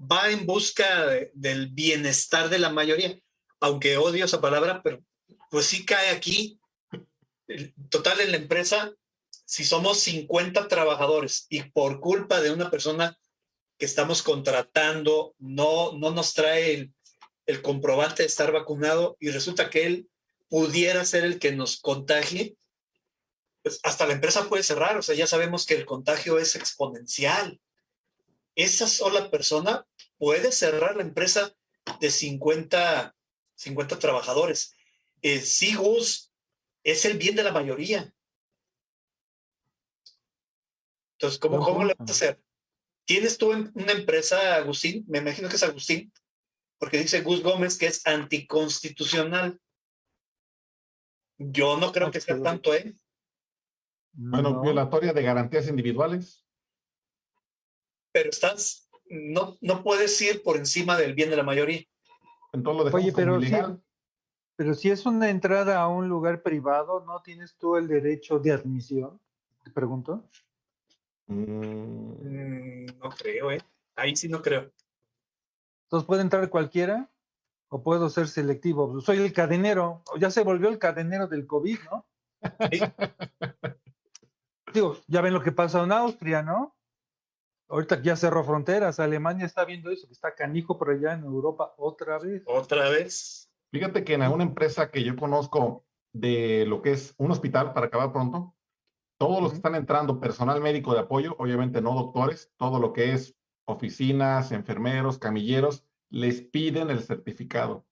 va en busca del bienestar de la mayoría, aunque odio esa palabra, pero pues sí cae aquí. Total en la empresa, si somos 50 trabajadores y por culpa de una persona que estamos contratando no, no nos trae el, el comprobante de estar vacunado y resulta que él pudiera ser el que nos contagie, pues hasta la empresa puede cerrar. O sea, ya sabemos que el contagio es exponencial esa sola persona puede cerrar la empresa de 50, 50 trabajadores. Eh, sí, Gus, es el bien de la mayoría. Entonces, ¿cómo, ¿cómo le vas a hacer? ¿Tienes tú una empresa, Agustín? Me imagino que es Agustín, porque dice Gus Gómez que es anticonstitucional. Yo no creo que sea tanto. ¿eh?
Bueno, violatoria de garantías individuales
pero estás, no, no puedes ir por encima del bien de la mayoría.
Entonces lo Oye,
pero si, pero si es una entrada a un lugar privado, ¿no tienes tú el derecho de admisión? Te pregunto.
Mm, no creo, ¿eh? Ahí sí no creo.
Entonces, ¿puede entrar cualquiera? ¿O puedo ser selectivo? Soy el cadenero. Ya se volvió el cadenero del COVID, ¿no? Sí. Digo, ya ven lo que pasa en Austria, ¿no? Ahorita ya cerró fronteras, Alemania está viendo eso, que está canijo por allá en Europa otra vez.
Otra vez.
Fíjate que en alguna empresa que yo conozco de lo que es un hospital, para acabar pronto, todos los que están entrando, personal médico de apoyo, obviamente no doctores, todo lo que es oficinas, enfermeros, camilleros, les piden el certificado.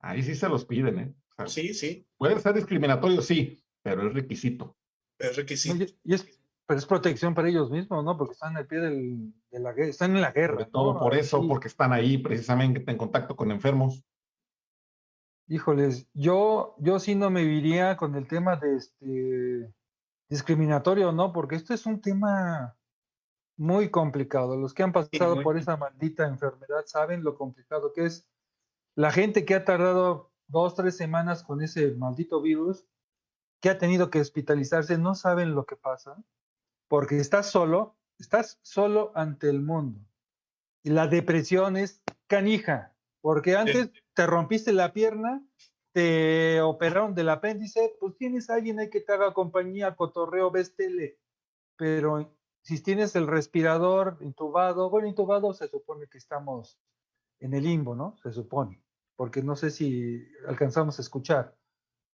Ahí sí se los piden, ¿eh?
sí, sí.
Puede ser discriminatorio, sí, pero es requisito.
Es requisito.
y es, pero es protección para ellos mismos, ¿no? Porque están al pie del, de la guerra, están en la guerra.
todo por eso, porque están ahí precisamente en contacto con enfermos.
Híjoles, yo, yo sí no me iría con el tema de este discriminatorio, ¿no? Porque esto es un tema muy complicado. Los que han pasado por esa maldita enfermedad saben lo complicado que es. La gente que ha tardado dos, tres semanas con ese maldito virus, que ha tenido que hospitalizarse, no saben lo que pasa porque estás solo, estás solo ante el mundo. Y la depresión es canija, porque antes te rompiste la pierna, te operaron del apéndice, pues tienes a alguien ahí que te haga compañía, cotorreo, ves tele. Pero si tienes el respirador intubado, bueno, intubado se supone que estamos en el limbo, ¿no? Se supone, porque no sé si alcanzamos a escuchar.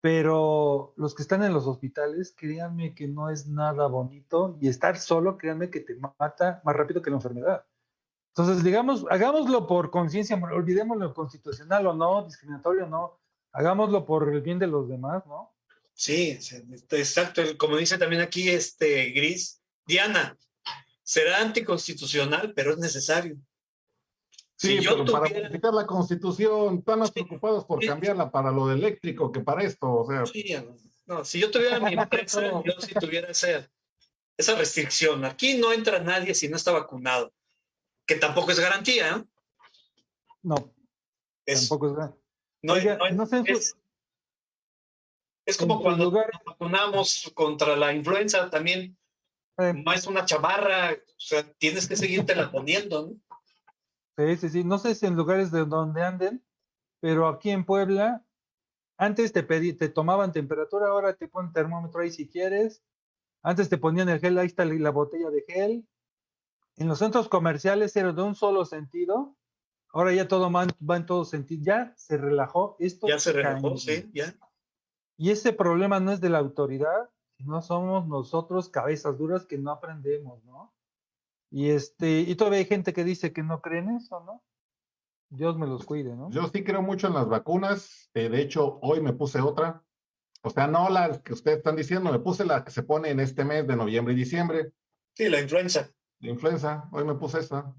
Pero los que están en los hospitales, créanme que no es nada bonito y estar solo, créanme que te mata más rápido que la enfermedad. Entonces, digamos, hagámoslo por conciencia, olvidemos lo constitucional o no, discriminatorio o no, hagámoslo por el bien de los demás, ¿no?
Sí, exacto. Como dice también aquí este Gris, Diana, será anticonstitucional, pero es necesario.
Sí, pero para modificar la constitución, están más preocupados por cambiarla para lo de eléctrico que para esto, o sea.
Sí, no, si yo tuviera mi empresa, yo si tuviera esa, esa restricción, aquí no entra nadie si no está vacunado, que tampoco es garantía, ¿eh?
No, tampoco es garantía.
No, no, sé, es, es como cuando nos vacunamos contra la influenza también, eh. no es una chamarra, o sea, tienes que seguirte la poniendo, ¿no?
Sí, sí, sí. No sé si en lugares de donde anden, pero aquí en Puebla, antes te, pedí, te tomaban temperatura, ahora te ponen termómetro ahí si quieres. Antes te ponían el gel, ahí está la botella de gel. En los centros comerciales era de un solo sentido. Ahora ya todo va en todo sentido. Ya se relajó. Esto
ya se relajó, sí, ya.
Y ese problema no es de la autoridad, sino somos nosotros cabezas duras que no aprendemos, ¿no? Y este, y todavía hay gente que dice que no creen eso, ¿no? Dios me los cuide, ¿no?
Yo sí creo mucho en las vacunas. Eh, de hecho, hoy me puse otra. O sea, no la que ustedes están diciendo, me puse la que se pone en este mes de noviembre y diciembre.
Sí, la influenza.
La influenza, hoy me puse esta.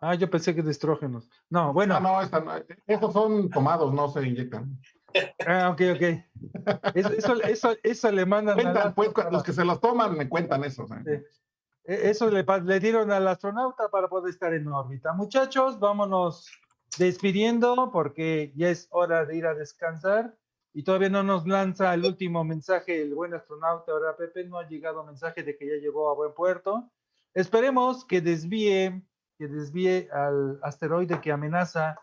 Ah, yo pensé que de estrógenos. No, bueno.
No, no, esta, esos son tomados, no se inyectan.
Ah, ok, ok. Eso, eso, eso, le mandan.
Cuentan, pues, los que se los toman me cuentan eso.
E, eso le, le dieron al astronauta para poder estar en órbita. Muchachos, vámonos despidiendo porque ya es hora de ir a descansar y todavía no nos lanza el último mensaje el buen astronauta. Ahora Pepe no ha llegado mensaje de que ya llegó a buen puerto. Esperemos que desvíe, que desvíe al asteroide que amenaza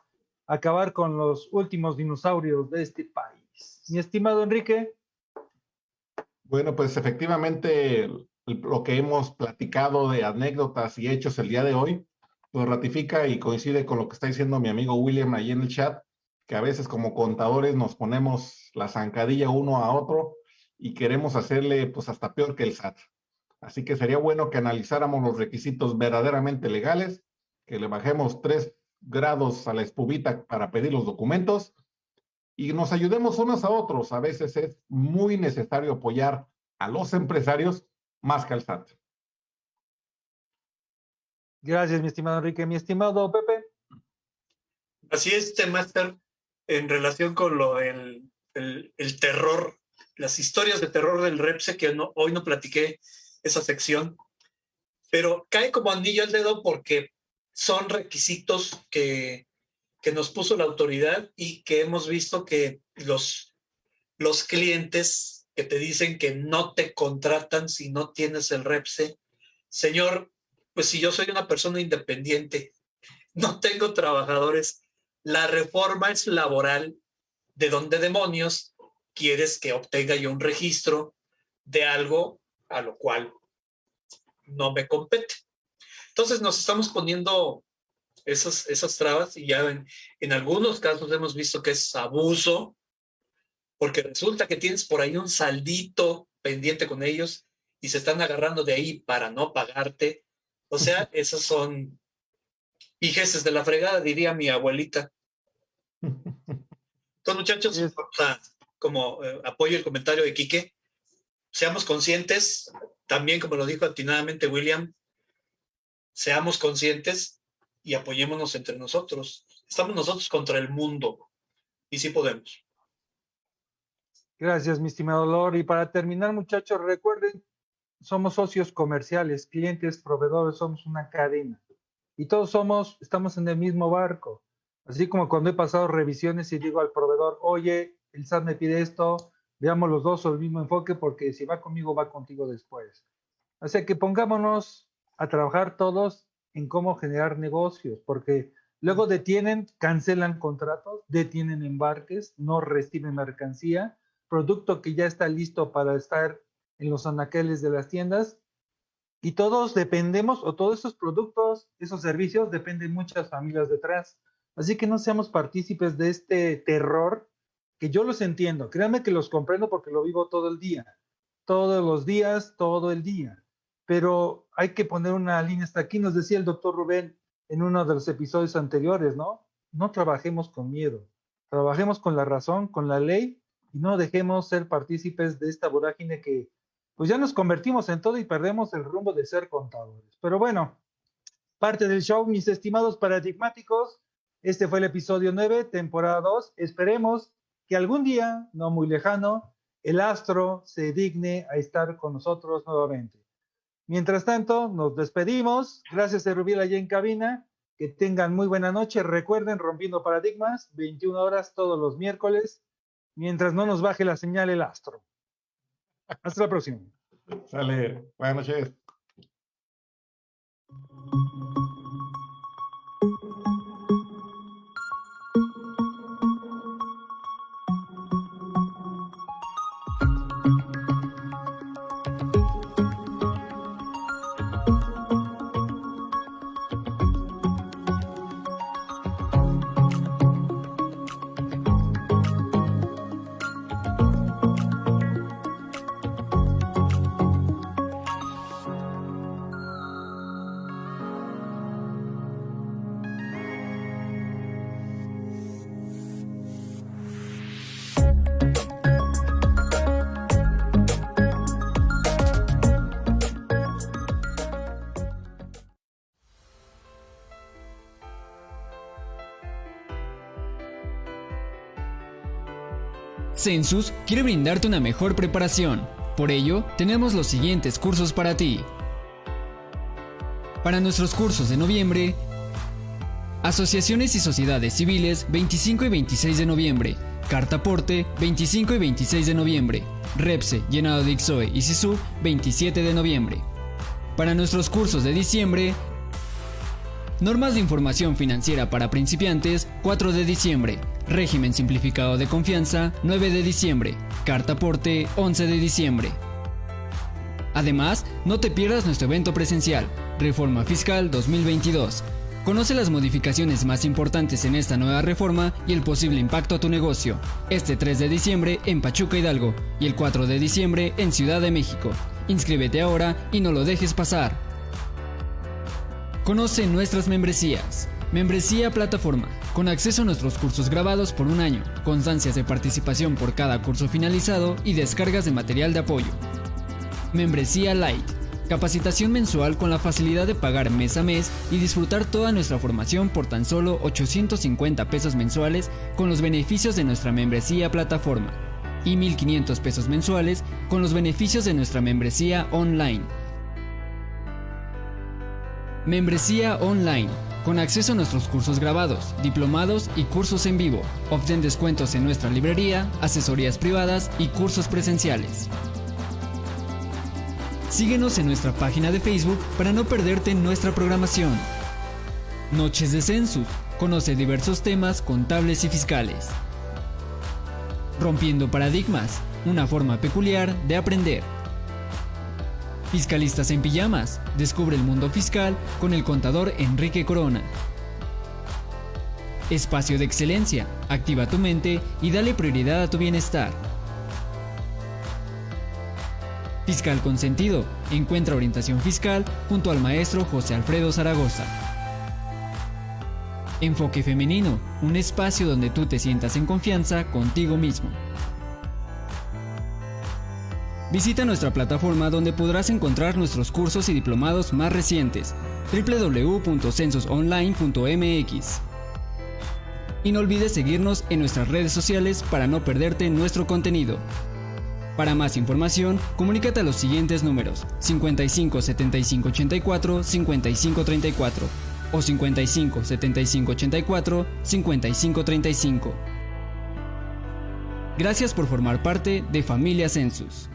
acabar con los últimos dinosaurios de este país. Mi estimado Enrique.
Bueno, pues efectivamente lo que hemos platicado de anécdotas y hechos el día de hoy, pues ratifica y coincide con lo que está diciendo mi amigo William ahí en el chat, que a veces como contadores nos ponemos la zancadilla uno a otro y queremos hacerle pues hasta peor que el SAT. Así que sería bueno que analizáramos los requisitos verdaderamente legales, que le bajemos tres grados a la espubita para pedir los documentos y nos ayudemos unos a otros. A veces es muy necesario apoyar a los empresarios más que al SAT.
Gracias, mi estimado Enrique. Mi estimado Pepe.
Así es, este Master, en relación con lo el, el, terror, las historias de terror del REPSE, que no, hoy no platiqué esa sección, pero cae como anillo al dedo porque son requisitos que, que nos puso la autoridad y que hemos visto que los, los clientes que te dicen que no te contratan si no tienes el REPSE, señor, pues si yo soy una persona independiente, no tengo trabajadores, la reforma es laboral, ¿de dónde demonios quieres que obtenga yo un registro de algo a lo cual no me compete? Entonces nos estamos poniendo esas, esas trabas y ya en, en algunos casos hemos visto que es abuso, porque resulta que tienes por ahí un saldito pendiente con ellos y se están agarrando de ahí para no pagarte. O sea, esos son hijeces de la fregada, diría mi abuelita. Entonces, muchachos, como eh, apoyo el comentario de Quique, seamos conscientes, también como lo dijo atinadamente William, seamos conscientes y apoyémonos entre nosotros. Estamos nosotros contra el mundo y sí podemos.
Gracias, mi estimado Lord. Y para terminar, muchachos, recuerden, somos socios comerciales, clientes, proveedores, somos una cadena. Y todos somos, estamos en el mismo barco. Así como cuando he pasado revisiones y digo al proveedor, oye, el SAT me pide esto, veamos los dos el mismo enfoque porque si va conmigo, va contigo después. Así que pongámonos a trabajar todos en cómo generar negocios, porque luego detienen, cancelan contratos, detienen embarques, no reciben mercancía, producto que ya está listo para estar en los anaqueles de las tiendas. Y todos dependemos, o todos esos productos, esos servicios, dependen muchas familias detrás. Así que no seamos partícipes de este terror, que yo los entiendo. Créanme que los comprendo porque lo vivo todo el día. Todos los días, todo el día pero hay que poner una línea hasta aquí. Nos decía el doctor Rubén en uno de los episodios anteriores, ¿no? No trabajemos con miedo, trabajemos con la razón, con la ley y no dejemos ser partícipes de esta vorágine que pues ya nos convertimos en todo y perdemos el rumbo de ser contadores. Pero bueno, parte del show, mis estimados paradigmáticos, este fue el episodio 9, temporada 2. Esperemos que algún día, no muy lejano, el astro se digne a estar con nosotros nuevamente. Mientras tanto, nos despedimos. Gracias a Rubiel allá en cabina. Que tengan muy buena noche. Recuerden, rompiendo paradigmas, 21 horas todos los miércoles, mientras no nos baje la señal el astro. Hasta la próxima.
Sale. Buenas noches.
Census quiere brindarte una mejor preparación. Por ello, tenemos los siguientes cursos para ti. Para nuestros cursos de noviembre, Asociaciones y Sociedades Civiles 25 y 26 de noviembre, Cartaporte 25 y 26 de noviembre, Repse, Llenado de Ixoe y Sisu 27 de noviembre. Para nuestros cursos de diciembre, Normas de Información Financiera para Principiantes 4 de diciembre, Régimen Simplificado de Confianza 9 de diciembre, Carta Aporte 11 de diciembre. Además, no te pierdas nuestro evento presencial, Reforma Fiscal 2022. Conoce las modificaciones más importantes en esta nueva reforma y el posible impacto a tu negocio. Este 3 de diciembre en Pachuca Hidalgo y el 4 de diciembre en Ciudad de México. Inscríbete ahora y no lo dejes pasar. Conoce nuestras membresías. Membresía Plataforma, con acceso a nuestros cursos grabados por un año, constancias de participación por cada curso finalizado y descargas de material de apoyo. Membresía Light, capacitación mensual con la facilidad de pagar mes a mes y disfrutar toda nuestra formación por tan solo 850 pesos mensuales con los beneficios de nuestra membresía Plataforma y 1.500 pesos mensuales con los beneficios de nuestra membresía online. Membresía online, con acceso a nuestros cursos grabados, diplomados y cursos en vivo. Obtén descuentos en nuestra librería, asesorías privadas y cursos presenciales. Síguenos en nuestra página de Facebook para no perderte nuestra programación. Noches de Census. Conoce diversos temas contables y fiscales. Rompiendo paradigmas. Una forma peculiar de aprender. Fiscalistas en pijamas. Descubre el mundo fiscal con el contador Enrique Corona. Espacio de excelencia. Activa tu mente y dale prioridad a tu bienestar. Fiscal con sentido. Encuentra orientación fiscal junto al maestro José Alfredo Zaragoza. Enfoque femenino. Un espacio donde tú te sientas en confianza contigo mismo. Visita nuestra plataforma donde podrás encontrar nuestros cursos y diplomados más recientes www.censusonline.mx. Y no olvides seguirnos en nuestras redes sociales para no perderte nuestro contenido. Para más información, comunícate a los siguientes números 55 75 84 55 34 o 55 75 84 55 35. Gracias por formar parte de Familia Census.